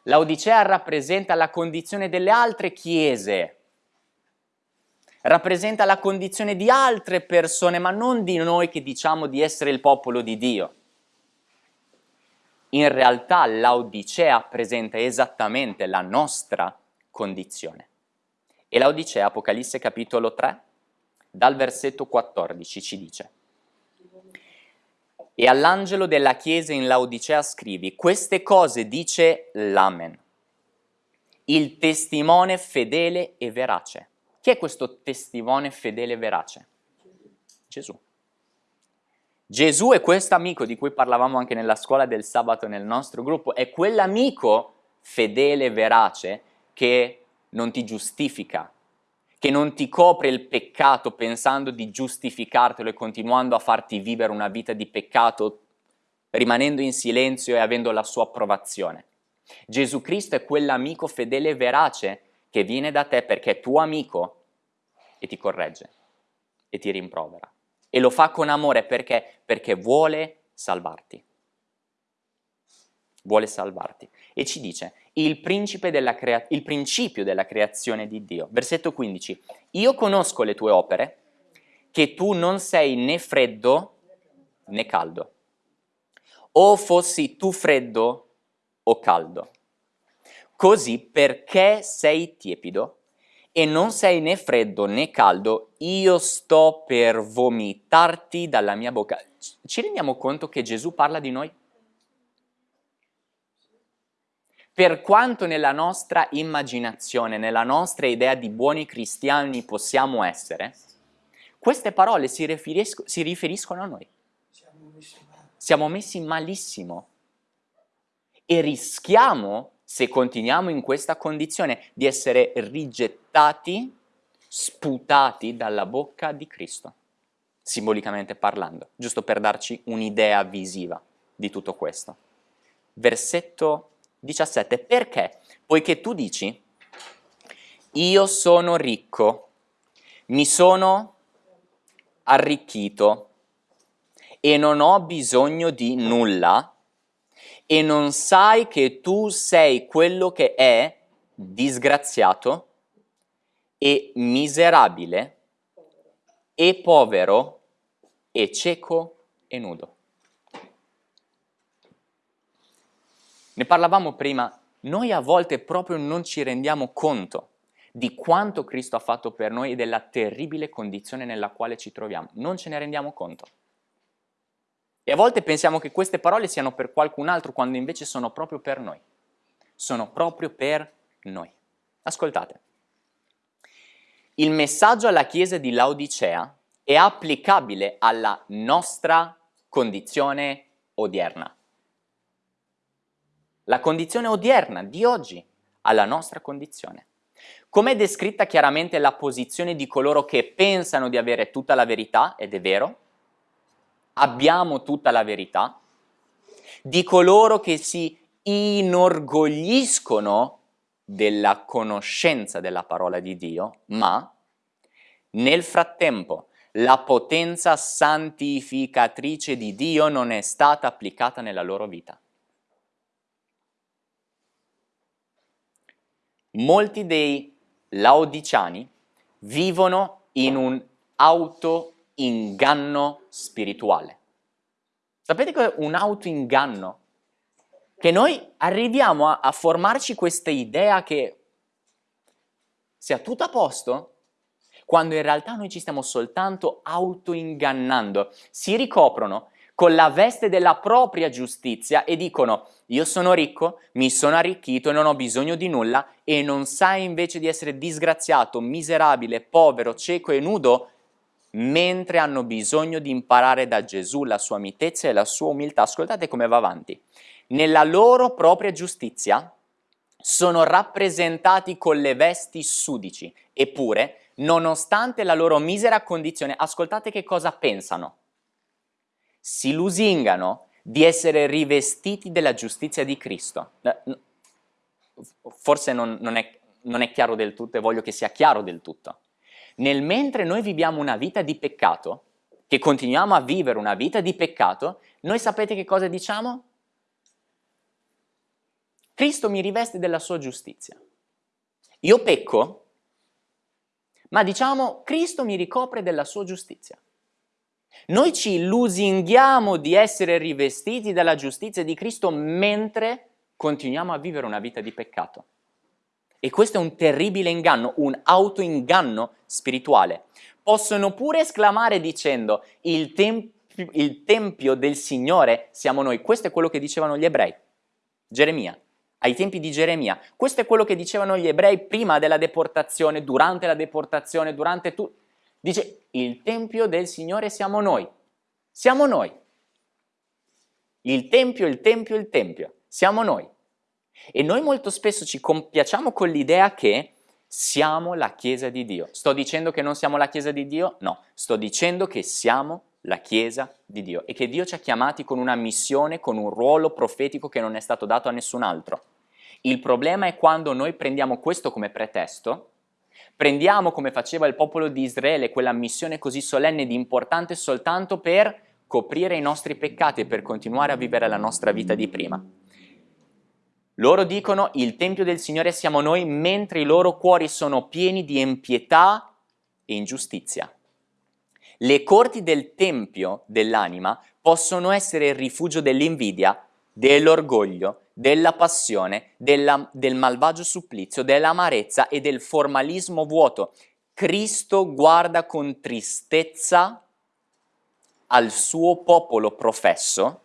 Laodicea rappresenta la condizione delle altre chiese rappresenta la condizione di altre persone, ma non di noi che diciamo di essere il popolo di Dio. In realtà l'Odicea presenta esattamente la nostra condizione. E l'Odicea, Apocalisse capitolo 3, dal versetto 14 ci dice E all'angelo della chiesa in Laodicea scrivi, queste cose dice l'Amen, il testimone fedele e verace chi è questo testimone fedele e verace? Gesù. Gesù è questo amico di cui parlavamo anche nella scuola del sabato nel nostro gruppo, è quell'amico fedele e verace che non ti giustifica, che non ti copre il peccato pensando di giustificartelo e continuando a farti vivere una vita di peccato rimanendo in silenzio e avendo la sua approvazione. Gesù Cristo è quell'amico fedele e verace che viene da te perché è tuo amico e ti corregge e ti rimprovera. E lo fa con amore perché? Perché vuole salvarti. Vuole salvarti. E ci dice, il, il principio della creazione di Dio. Versetto 15, io conosco le tue opere, che tu non sei né freddo né caldo. O fossi tu freddo o caldo. Così perché sei tiepido e non sei né freddo né caldo, io sto per vomitarti dalla mia bocca. Ci rendiamo conto che Gesù parla di noi? Per quanto nella nostra immaginazione, nella nostra idea di buoni cristiani possiamo essere, queste parole si, riferisco, si riferiscono a noi. Siamo messi malissimo e rischiamo, se continuiamo in questa condizione, di essere rigettati, sputati dalla bocca di Cristo, simbolicamente parlando, giusto per darci un'idea visiva di tutto questo. Versetto 17, perché? Poiché tu dici, io sono ricco, mi sono arricchito e non ho bisogno di nulla, e non sai che tu sei quello che è disgraziato e miserabile e povero e cieco e nudo. Ne parlavamo prima, noi a volte proprio non ci rendiamo conto di quanto Cristo ha fatto per noi e della terribile condizione nella quale ci troviamo. Non ce ne rendiamo conto. E a volte pensiamo che queste parole siano per qualcun altro, quando invece sono proprio per noi. Sono proprio per noi. Ascoltate. Il messaggio alla Chiesa di Laodicea è applicabile alla nostra condizione odierna. La condizione odierna di oggi alla nostra condizione. Come è descritta chiaramente la posizione di coloro che pensano di avere tutta la verità, ed è vero, abbiamo tutta la verità, di coloro che si inorgogliscono della conoscenza della parola di Dio, ma nel frattempo la potenza santificatrice di Dio non è stata applicata nella loro vita. Molti dei laodiciani vivono in un auto inganno spirituale. Sapete che è un autoinganno? Che noi arriviamo a, a formarci questa idea che sia tutto a posto, quando in realtà noi ci stiamo soltanto autoingannando. Si ricoprono con la veste della propria giustizia e dicono io sono ricco, mi sono arricchito e non ho bisogno di nulla e non sai invece di essere disgraziato, miserabile, povero, cieco e nudo mentre hanno bisogno di imparare da Gesù la sua mitezza e la sua umiltà. Ascoltate come va avanti. Nella loro propria giustizia sono rappresentati con le vesti sudici, eppure, nonostante la loro misera condizione, ascoltate che cosa pensano. Si lusingano di essere rivestiti della giustizia di Cristo. Forse non, non, è, non è chiaro del tutto e voglio che sia chiaro del tutto nel mentre noi viviamo una vita di peccato, che continuiamo a vivere una vita di peccato, noi sapete che cosa diciamo? Cristo mi riveste della sua giustizia. Io pecco, ma diciamo Cristo mi ricopre della sua giustizia. Noi ci lusinghiamo di essere rivestiti dalla giustizia di Cristo mentre continuiamo a vivere una vita di peccato. E questo è un terribile inganno, un autoinganno spirituale. Possono pure esclamare dicendo il, temp il tempio del Signore siamo noi. Questo è quello che dicevano gli ebrei. Geremia, ai tempi di Geremia. Questo è quello che dicevano gli ebrei prima della deportazione, durante la deportazione, durante tutto. Dice, il tempio del Signore siamo noi. Siamo noi. Il tempio, il tempio, il tempio. Siamo noi. E noi molto spesso ci compiacciamo con l'idea che siamo la Chiesa di Dio. Sto dicendo che non siamo la Chiesa di Dio? No, sto dicendo che siamo la Chiesa di Dio e che Dio ci ha chiamati con una missione, con un ruolo profetico che non è stato dato a nessun altro. Il problema è quando noi prendiamo questo come pretesto, prendiamo come faceva il popolo di Israele quella missione così solenne ed importante soltanto per coprire i nostri peccati e per continuare a vivere la nostra vita di prima. Loro dicono il Tempio del Signore siamo noi mentre i loro cuori sono pieni di impietà e ingiustizia. Le corti del Tempio dell'anima possono essere il rifugio dell'invidia, dell'orgoglio, della passione, della, del malvagio supplizio, dell'amarezza e del formalismo vuoto. Cristo guarda con tristezza al suo popolo professo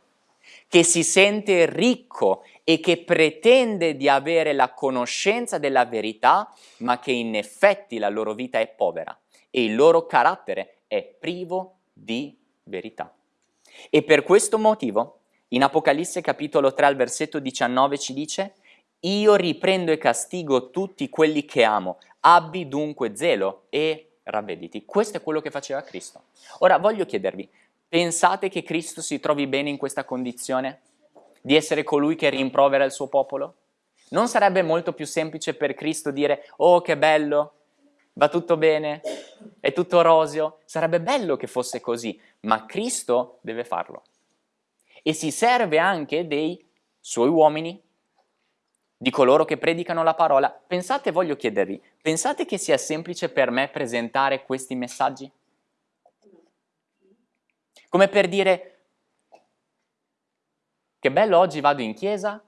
che si sente ricco e che pretende di avere la conoscenza della verità, ma che in effetti la loro vita è povera e il loro carattere è privo di verità. E per questo motivo, in Apocalisse capitolo 3 al versetto 19 ci dice io riprendo e castigo tutti quelli che amo, abbi dunque zelo e ravvediti. Questo è quello che faceva Cristo. Ora voglio chiedervi, pensate che Cristo si trovi bene in questa condizione? Di essere colui che rimprovera il suo popolo? Non sarebbe molto più semplice per Cristo dire, oh che bello, va tutto bene, è tutto roseo. Sarebbe bello che fosse così, ma Cristo deve farlo. E si serve anche dei suoi uomini, di coloro che predicano la parola. Pensate, voglio chiedervi, pensate che sia semplice per me presentare questi messaggi? Come per dire, che bello oggi vado in chiesa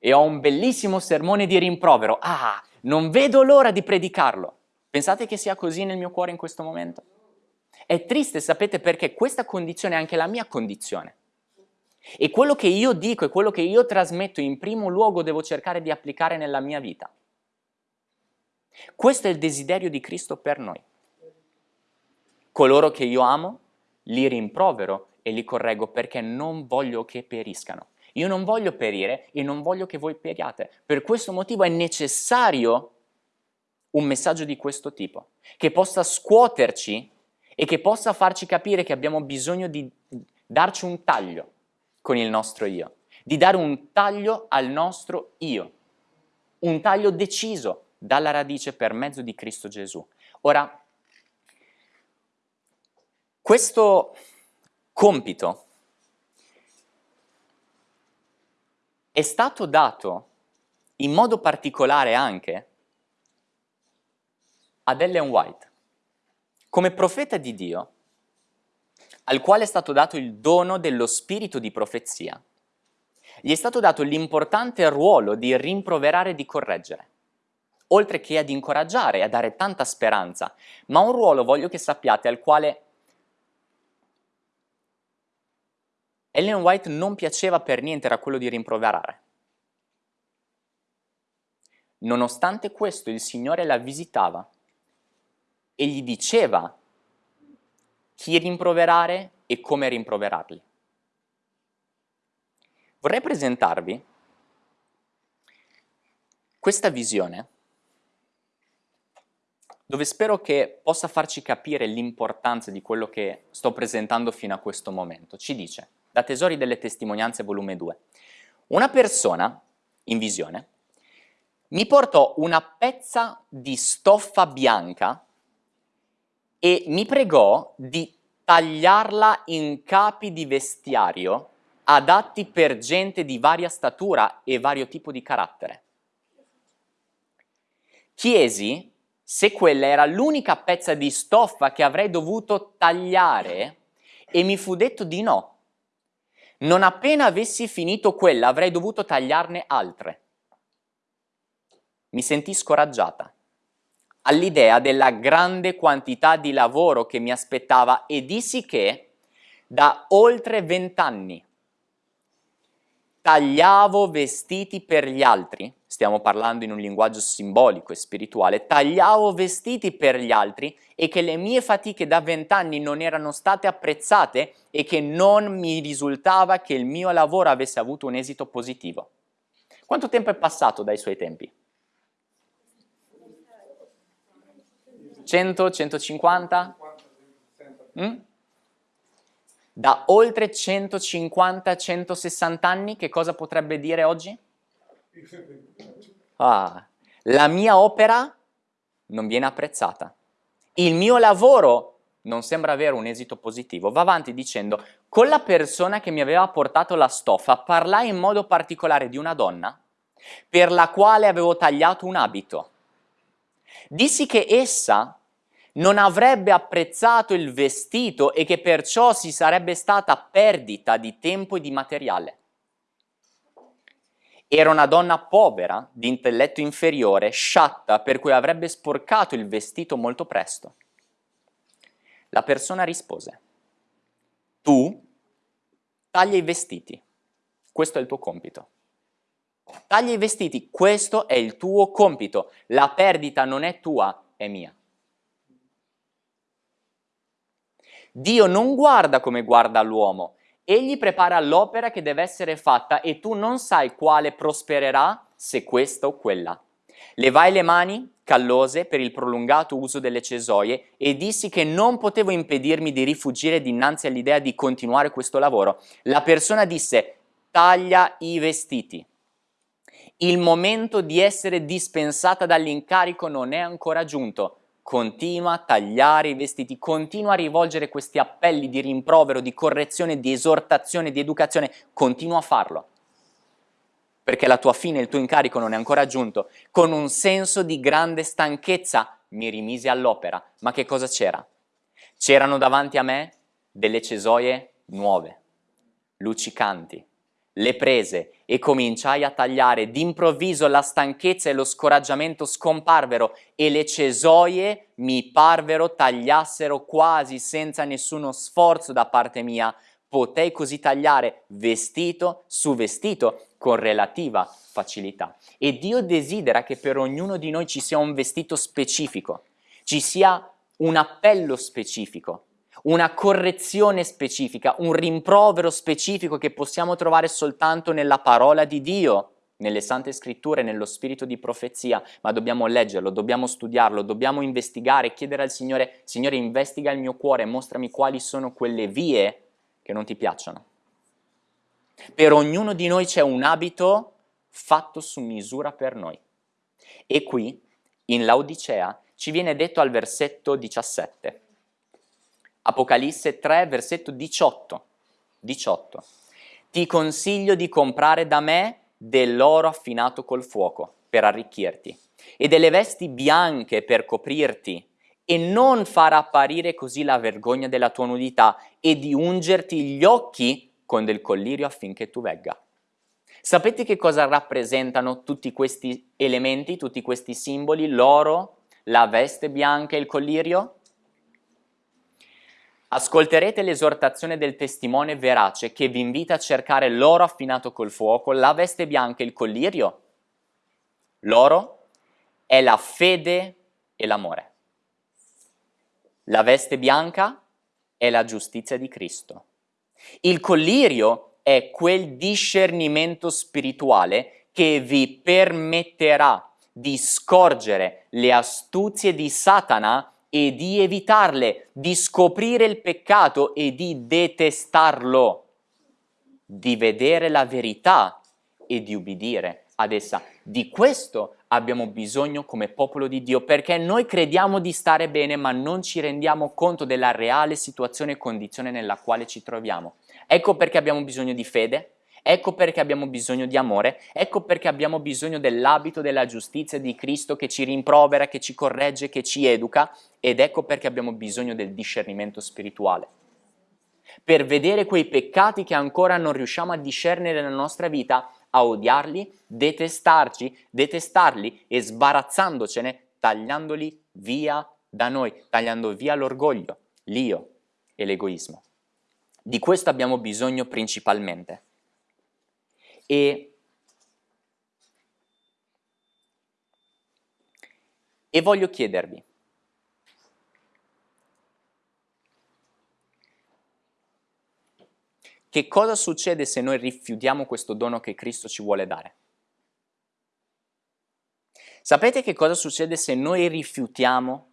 e ho un bellissimo sermone di rimprovero. Ah, non vedo l'ora di predicarlo. Pensate che sia così nel mio cuore in questo momento? È triste, sapete, perché questa condizione è anche la mia condizione. E quello che io dico e quello che io trasmetto in primo luogo devo cercare di applicare nella mia vita. Questo è il desiderio di Cristo per noi. Coloro che io amo, li rimprovero e li correggo perché non voglio che periscano. Io non voglio perire e non voglio che voi periate. Per questo motivo è necessario un messaggio di questo tipo, che possa scuoterci e che possa farci capire che abbiamo bisogno di darci un taglio con il nostro io, di dare un taglio al nostro io, un taglio deciso dalla radice per mezzo di Cristo Gesù. Ora, questo compito è stato dato in modo particolare anche ad Ellen White, come profeta di Dio, al quale è stato dato il dono dello spirito di profezia, gli è stato dato l'importante ruolo di rimproverare e di correggere, oltre che ad incoraggiare e a dare tanta speranza, ma un ruolo, voglio che sappiate, al quale Ellen White non piaceva per niente, era quello di rimproverare. Nonostante questo, il Signore la visitava e gli diceva chi rimproverare e come rimproverarli. Vorrei presentarvi questa visione dove spero che possa farci capire l'importanza di quello che sto presentando fino a questo momento. Ci dice, da Tesori delle Testimonianze, volume 2, una persona, in visione, mi portò una pezza di stoffa bianca e mi pregò di tagliarla in capi di vestiario adatti per gente di varia statura e vario tipo di carattere. Chiesi se quella era l'unica pezza di stoffa che avrei dovuto tagliare e mi fu detto di no. Non appena avessi finito quella avrei dovuto tagliarne altre. Mi sentii scoraggiata all'idea della grande quantità di lavoro che mi aspettava e dissi che da oltre vent'anni tagliavo vestiti per gli altri, stiamo parlando in un linguaggio simbolico e spirituale, tagliavo vestiti per gli altri e che le mie fatiche da vent'anni non erano state apprezzate e che non mi risultava che il mio lavoro avesse avuto un esito positivo. Quanto tempo è passato dai suoi tempi? 100, 150? Mm? da oltre 150-160 anni, che cosa potrebbe dire oggi? Ah, la mia opera non viene apprezzata. Il mio lavoro non sembra avere un esito positivo. Va avanti dicendo, con la persona che mi aveva portato la stoffa parlai in modo particolare di una donna per la quale avevo tagliato un abito. Dissi che essa non avrebbe apprezzato il vestito e che perciò si sarebbe stata perdita di tempo e di materiale. Era una donna povera, di intelletto inferiore, sciatta, per cui avrebbe sporcato il vestito molto presto. La persona rispose, tu taglia i vestiti, questo è il tuo compito. Taglia i vestiti, questo è il tuo compito. La perdita non è tua, è mia. Dio non guarda come guarda l'uomo, egli prepara l'opera che deve essere fatta e tu non sai quale prospererà se questa o quella. Levai le mani callose per il prolungato uso delle cesoie e dissi che non potevo impedirmi di rifugire dinanzi all'idea di continuare questo lavoro. La persona disse taglia i vestiti. Il momento di essere dispensata dall'incarico non è ancora giunto continua a tagliare i vestiti, continua a rivolgere questi appelli di rimprovero, di correzione, di esortazione, di educazione, continua a farlo. Perché la tua fine, il tuo incarico non è ancora giunto. Con un senso di grande stanchezza mi rimisi all'opera. Ma che cosa c'era? C'erano davanti a me delle cesoie nuove, luccicanti, le prese e cominciai a tagliare. D'improvviso la stanchezza e lo scoraggiamento scomparvero e le cesoie mi parvero tagliassero quasi senza nessuno sforzo da parte mia. Potei così tagliare vestito su vestito con relativa facilità. E Dio desidera che per ognuno di noi ci sia un vestito specifico, ci sia un appello specifico, una correzione specifica, un rimprovero specifico che possiamo trovare soltanto nella parola di Dio, nelle sante scritture, nello spirito di profezia, ma dobbiamo leggerlo, dobbiamo studiarlo, dobbiamo investigare, chiedere al Signore, Signore investiga il mio cuore, mostrami quali sono quelle vie che non ti piacciono. Per ognuno di noi c'è un abito fatto su misura per noi. E qui, in Laodicea, ci viene detto al versetto 17, Apocalisse 3, versetto 18. 18. Ti consiglio di comprare da me dell'oro affinato col fuoco per arricchirti e delle vesti bianche per coprirti e non far apparire così la vergogna della tua nudità e di ungerti gli occhi con del collirio affinché tu vegga. Sapete che cosa rappresentano tutti questi elementi, tutti questi simboli? L'oro, la veste bianca e il collirio? Ascolterete l'esortazione del testimone verace che vi invita a cercare l'oro affinato col fuoco, la veste bianca e il collirio. L'oro è la fede e l'amore. La veste bianca è la giustizia di Cristo. Il collirio è quel discernimento spirituale che vi permetterà di scorgere le astuzie di Satana e di evitarle, di scoprire il peccato e di detestarlo, di vedere la verità e di ubbidire ad essa. Di questo abbiamo bisogno come popolo di Dio, perché noi crediamo di stare bene, ma non ci rendiamo conto della reale situazione e condizione nella quale ci troviamo. Ecco perché abbiamo bisogno di fede, Ecco perché abbiamo bisogno di amore, ecco perché abbiamo bisogno dell'abito della giustizia di Cristo che ci rimprovera, che ci corregge, che ci educa ed ecco perché abbiamo bisogno del discernimento spirituale. Per vedere quei peccati che ancora non riusciamo a discernere nella nostra vita, a odiarli, detestarci, detestarli e sbarazzandocene, tagliandoli via da noi, tagliando via l'orgoglio, l'io e l'egoismo. Di questo abbiamo bisogno principalmente. E, e voglio chiedervi, che cosa succede se noi rifiutiamo questo dono che Cristo ci vuole dare? Sapete che cosa succede se noi rifiutiamo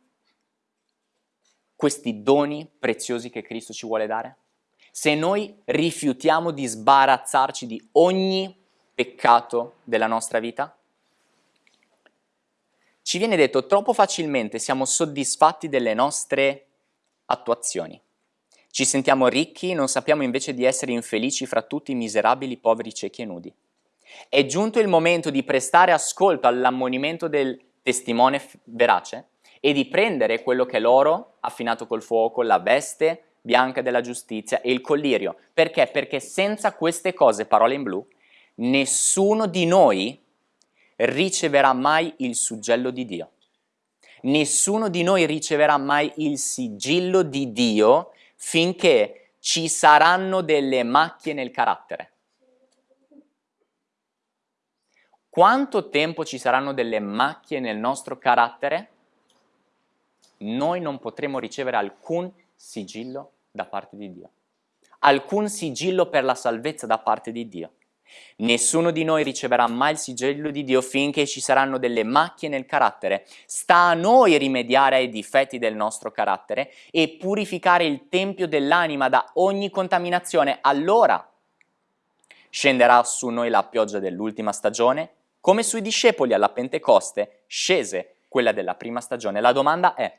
questi doni preziosi che Cristo ci vuole dare? Se noi rifiutiamo di sbarazzarci di ogni peccato della nostra vita? Ci viene detto troppo facilmente siamo soddisfatti delle nostre attuazioni. Ci sentiamo ricchi, non sappiamo invece di essere infelici fra tutti i miserabili, poveri, ciechi e nudi. È giunto il momento di prestare ascolto all'ammonimento del testimone verace e di prendere quello che è l'oro affinato col fuoco, la veste bianca della giustizia e il collirio. Perché? Perché senza queste cose, parole in blu, nessuno di noi riceverà mai il suggello di Dio. Nessuno di noi riceverà mai il sigillo di Dio finché ci saranno delle macchie nel carattere. Quanto tempo ci saranno delle macchie nel nostro carattere? Noi non potremo ricevere alcun sigillo da parte di Dio. Alcun sigillo per la salvezza da parte di Dio. Nessuno di noi riceverà mai il sigillo di Dio finché ci saranno delle macchie nel carattere. Sta a noi rimediare ai difetti del nostro carattere e purificare il tempio dell'anima da ogni contaminazione. Allora scenderà su noi la pioggia dell'ultima stagione, come sui discepoli alla Pentecoste scese quella della prima stagione. La domanda è,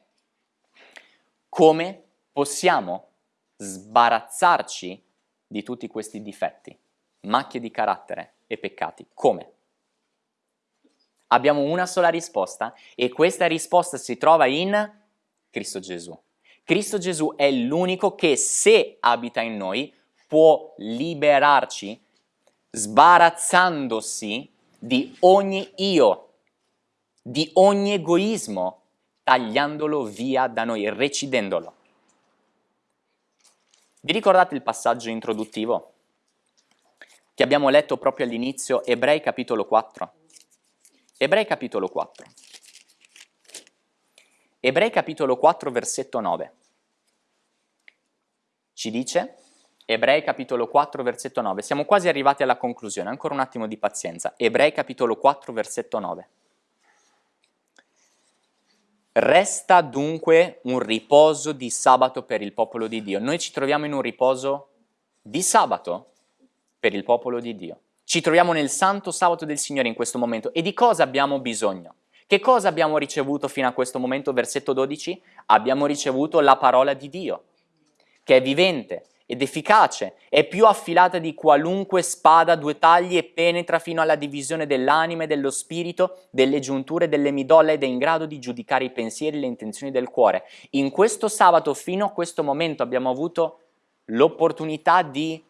come possiamo sbarazzarci di tutti questi difetti, macchie di carattere e peccati? Come? Abbiamo una sola risposta e questa risposta si trova in Cristo Gesù. Cristo Gesù è l'unico che se abita in noi può liberarci sbarazzandosi di ogni io, di ogni egoismo, tagliandolo via da noi, recidendolo. Vi ricordate il passaggio introduttivo che abbiamo letto proprio all'inizio, Ebrei capitolo 4? Ebrei capitolo 4. Ebrei capitolo 4 versetto 9. Ci dice, Ebrei capitolo 4 versetto 9, siamo quasi arrivati alla conclusione, ancora un attimo di pazienza. Ebrei capitolo 4 versetto 9. Resta dunque un riposo di sabato per il popolo di Dio. Noi ci troviamo in un riposo di sabato per il popolo di Dio. Ci troviamo nel santo sabato del Signore in questo momento. E di cosa abbiamo bisogno? Che cosa abbiamo ricevuto fino a questo momento? Versetto 12. Abbiamo ricevuto la parola di Dio, che è vivente, ed efficace, è più affilata di qualunque spada due tagli e penetra fino alla divisione dell'anima e dello spirito, delle giunture delle midolle ed è in grado di giudicare i pensieri e le intenzioni del cuore. In questo sabato, fino a questo momento, abbiamo avuto l'opportunità di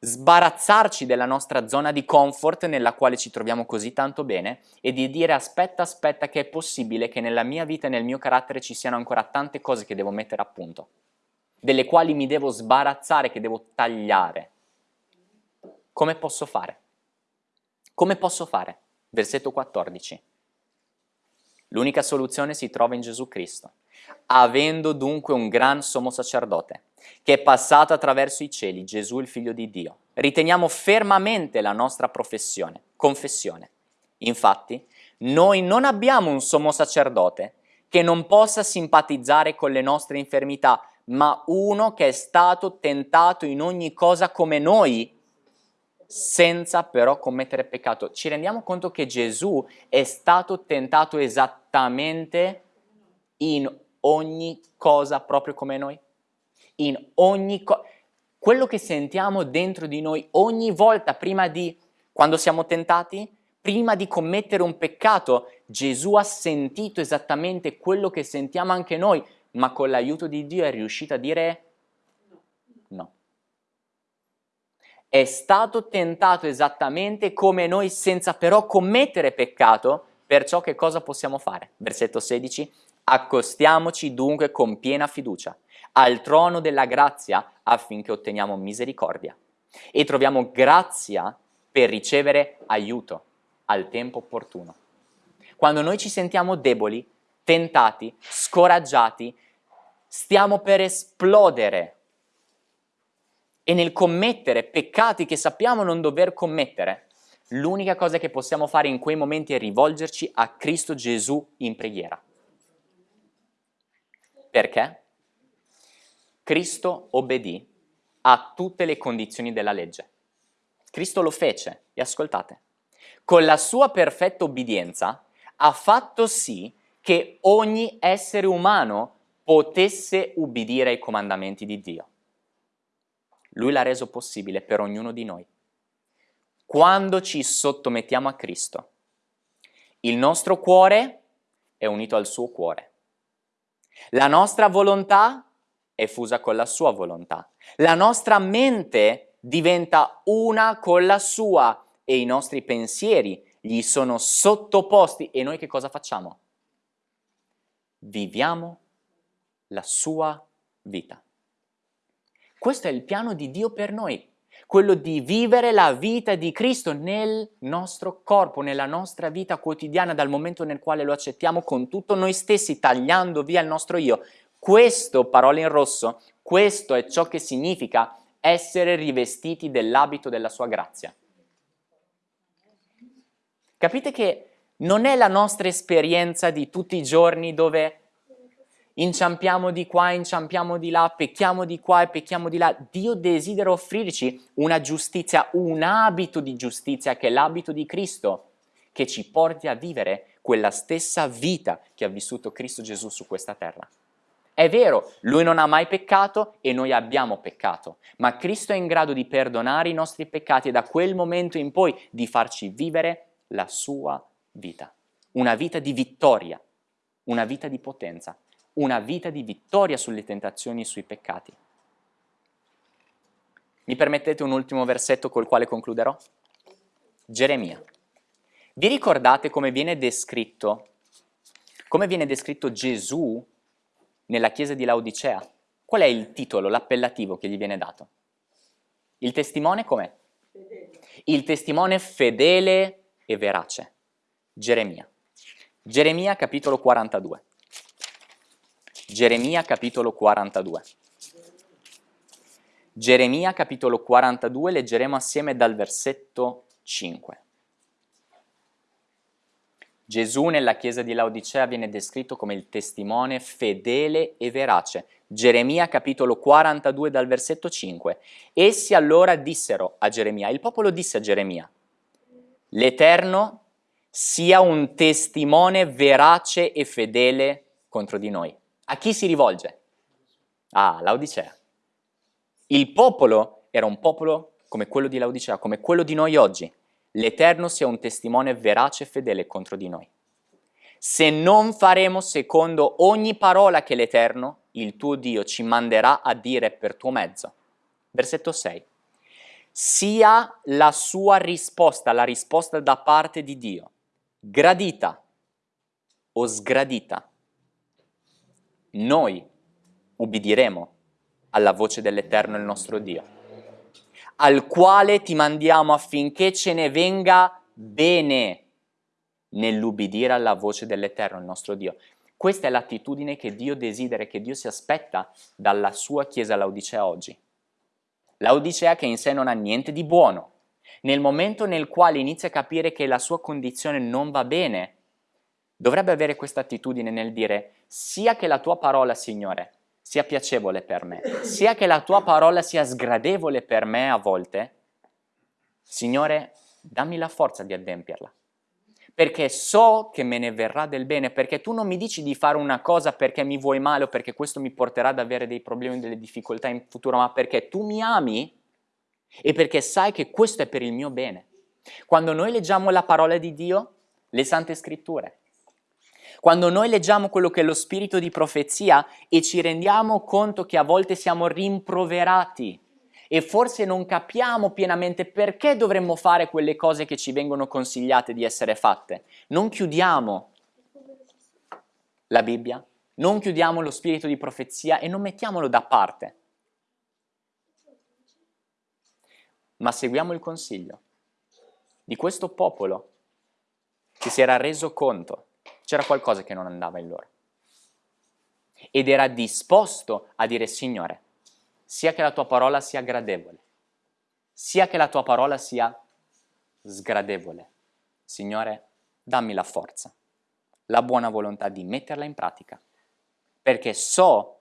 sbarazzarci della nostra zona di comfort nella quale ci troviamo così tanto bene e di dire aspetta, aspetta che è possibile che nella mia vita e nel mio carattere ci siano ancora tante cose che devo mettere a punto delle quali mi devo sbarazzare, che devo tagliare. Come posso fare? Come posso fare? Versetto 14. L'unica soluzione si trova in Gesù Cristo. Avendo dunque un gran sommo sacerdote, che è passato attraverso i cieli, Gesù il figlio di Dio, riteniamo fermamente la nostra professione, confessione. Infatti, noi non abbiamo un sommo sacerdote che non possa simpatizzare con le nostre infermità, ma uno che è stato tentato in ogni cosa come noi, senza però commettere peccato. Ci rendiamo conto che Gesù è stato tentato esattamente in ogni cosa proprio come noi? In ogni cosa. Quello che sentiamo dentro di noi ogni volta prima di, quando siamo tentati, prima di commettere un peccato, Gesù ha sentito esattamente quello che sentiamo anche noi, ma con l'aiuto di Dio è riuscito a dire no. È stato tentato esattamente come noi senza però commettere peccato, perciò che cosa possiamo fare? Versetto 16, accostiamoci dunque con piena fiducia al trono della grazia affinché otteniamo misericordia e troviamo grazia per ricevere aiuto al tempo opportuno. Quando noi ci sentiamo deboli, tentati, scoraggiati, stiamo per esplodere e nel commettere peccati che sappiamo non dover commettere, l'unica cosa che possiamo fare in quei momenti è rivolgerci a Cristo Gesù in preghiera. Perché? Cristo obbedì a tutte le condizioni della legge. Cristo lo fece, e ascoltate, con la sua perfetta obbedienza ha fatto sì che ogni essere umano potesse ubbidire ai comandamenti di Dio. Lui l'ha reso possibile per ognuno di noi. Quando ci sottomettiamo a Cristo, il nostro cuore è unito al suo cuore. La nostra volontà è fusa con la sua volontà. La nostra mente diventa una con la sua e i nostri pensieri gli sono sottoposti e noi che cosa facciamo? Viviamo la sua vita. Questo è il piano di Dio per noi, quello di vivere la vita di Cristo nel nostro corpo, nella nostra vita quotidiana, dal momento nel quale lo accettiamo con tutto noi stessi, tagliando via il nostro io. Questo, parole in rosso, questo è ciò che significa essere rivestiti dell'abito della sua grazia. Capite che non è la nostra esperienza di tutti i giorni dove inciampiamo di qua, inciampiamo di là, pecchiamo di qua e pecchiamo di là. Dio desidera offrirci una giustizia, un abito di giustizia che è l'abito di Cristo, che ci porti a vivere quella stessa vita che ha vissuto Cristo Gesù su questa terra. È vero, lui non ha mai peccato e noi abbiamo peccato, ma Cristo è in grado di perdonare i nostri peccati e da quel momento in poi di farci vivere la sua vita. Una vita di vittoria, una vita di potenza, una vita di vittoria sulle tentazioni e sui peccati. Mi permettete un ultimo versetto col quale concluderò? Geremia. Vi ricordate come viene descritto, come viene descritto Gesù nella chiesa di Laodicea? Qual è il titolo, l'appellativo che gli viene dato? Il testimone com'è? Il testimone fedele e verace. Geremia. Geremia capitolo 42. Geremia capitolo 42. Geremia capitolo 42 leggeremo assieme dal versetto 5. Gesù nella chiesa di Laodicea viene descritto come il testimone fedele e verace. Geremia capitolo 42 dal versetto 5. Essi allora dissero a Geremia, il popolo disse a Geremia, l'Eterno sia un testimone verace e fedele contro di noi. A chi si rivolge? Ah, Laodicea. Il popolo era un popolo come quello di Laodicea, come quello di noi oggi l'Eterno sia un testimone verace e fedele contro di noi. Se non faremo secondo ogni parola che l'Eterno, il tuo Dio, ci manderà a dire per tuo mezzo. Versetto 6. Sia la sua risposta, la risposta da parte di Dio, gradita o sgradita. Noi ubbidiremo alla voce dell'Eterno il nostro Dio al quale ti mandiamo affinché ce ne venga bene nell'ubbidire alla voce dell'Eterno, il nostro Dio. Questa è l'attitudine che Dio desidera che Dio si aspetta dalla sua Chiesa Laodicea oggi. Laodicea che in sé non ha niente di buono. Nel momento nel quale inizia a capire che la sua condizione non va bene, dovrebbe avere questa attitudine nel dire sia che la tua parola, Signore, sia piacevole per me, sia che la tua parola sia sgradevole per me a volte, Signore, dammi la forza di adempierla. Perché so che me ne verrà del bene, perché tu non mi dici di fare una cosa perché mi vuoi male o perché questo mi porterà ad avere dei problemi, delle difficoltà in futuro, ma perché tu mi ami e perché sai che questo è per il mio bene. Quando noi leggiamo la parola di Dio, le sante scritture, quando noi leggiamo quello che è lo spirito di profezia e ci rendiamo conto che a volte siamo rimproverati e forse non capiamo pienamente perché dovremmo fare quelle cose che ci vengono consigliate di essere fatte, non chiudiamo la Bibbia, non chiudiamo lo spirito di profezia e non mettiamolo da parte, ma seguiamo il consiglio di questo popolo che si era reso conto c'era qualcosa che non andava in loro. Ed era disposto a dire, Signore, sia che la tua parola sia gradevole, sia che la tua parola sia sgradevole. Signore, dammi la forza, la buona volontà di metterla in pratica, perché so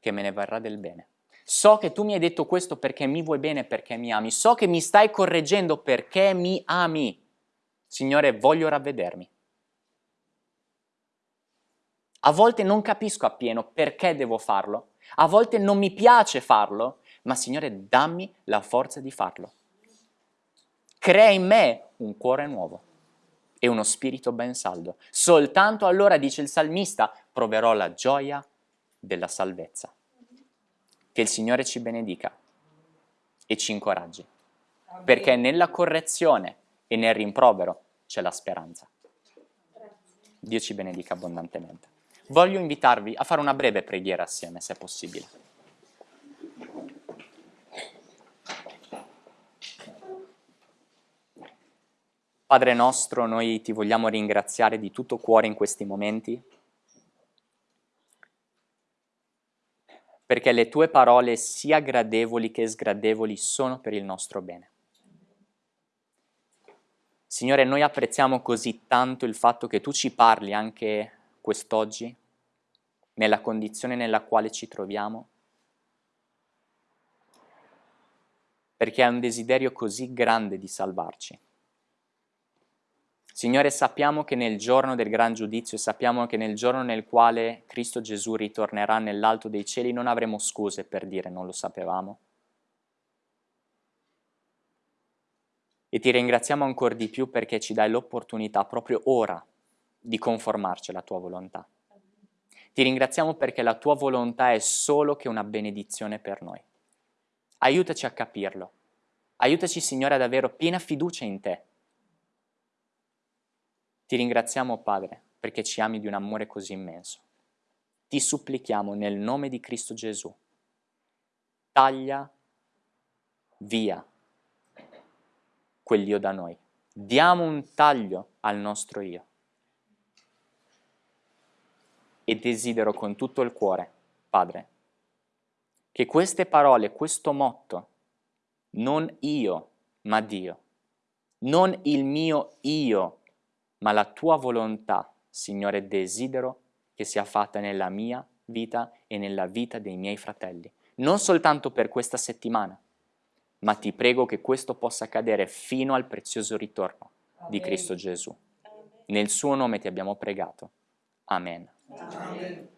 che me ne varrà del bene. So che tu mi hai detto questo perché mi vuoi bene, perché mi ami. So che mi stai correggendo perché mi ami. Signore, voglio ravvedermi. A volte non capisco appieno perché devo farlo. A volte non mi piace farlo, ma Signore, dammi la forza di farlo. Crea in me un cuore nuovo e uno spirito ben saldo. Soltanto allora, dice il salmista, proverò la gioia della salvezza. Che il Signore ci benedica e ci incoraggi, perché nella correzione e nel rimprovero c'è la speranza. Dio ci benedica abbondantemente. Voglio invitarvi a fare una breve preghiera assieme, se è possibile. Padre nostro, noi ti vogliamo ringraziare di tutto cuore in questi momenti perché le tue parole, sia gradevoli che sgradevoli, sono per il nostro bene. Signore, noi apprezziamo così tanto il fatto che tu ci parli anche quest'oggi, nella condizione nella quale ci troviamo, perché hai un desiderio così grande di salvarci. Signore, sappiamo che nel giorno del gran giudizio, sappiamo che nel giorno nel quale Cristo Gesù ritornerà nell'alto dei cieli, non avremo scuse per dire non lo sapevamo. E ti ringraziamo ancora di più perché ci dai l'opportunità proprio ora di conformarci alla tua volontà. Ti ringraziamo perché la tua volontà è solo che una benedizione per noi. Aiutaci a capirlo. Aiutaci, Signore, ad avere piena fiducia in te ti ringraziamo, Padre, perché ci ami di un amore così immenso. Ti supplichiamo nel nome di Cristo Gesù. Taglia via quell'io da noi. Diamo un taglio al nostro io. E desidero con tutto il cuore, Padre, che queste parole, questo motto, non io, ma Dio, non il mio io, ma la tua volontà, Signore, desidero che sia fatta nella mia vita e nella vita dei miei fratelli. Non soltanto per questa settimana, ma ti prego che questo possa accadere fino al prezioso ritorno Amen. di Cristo Gesù. Nel suo nome ti abbiamo pregato. Amen. Amen.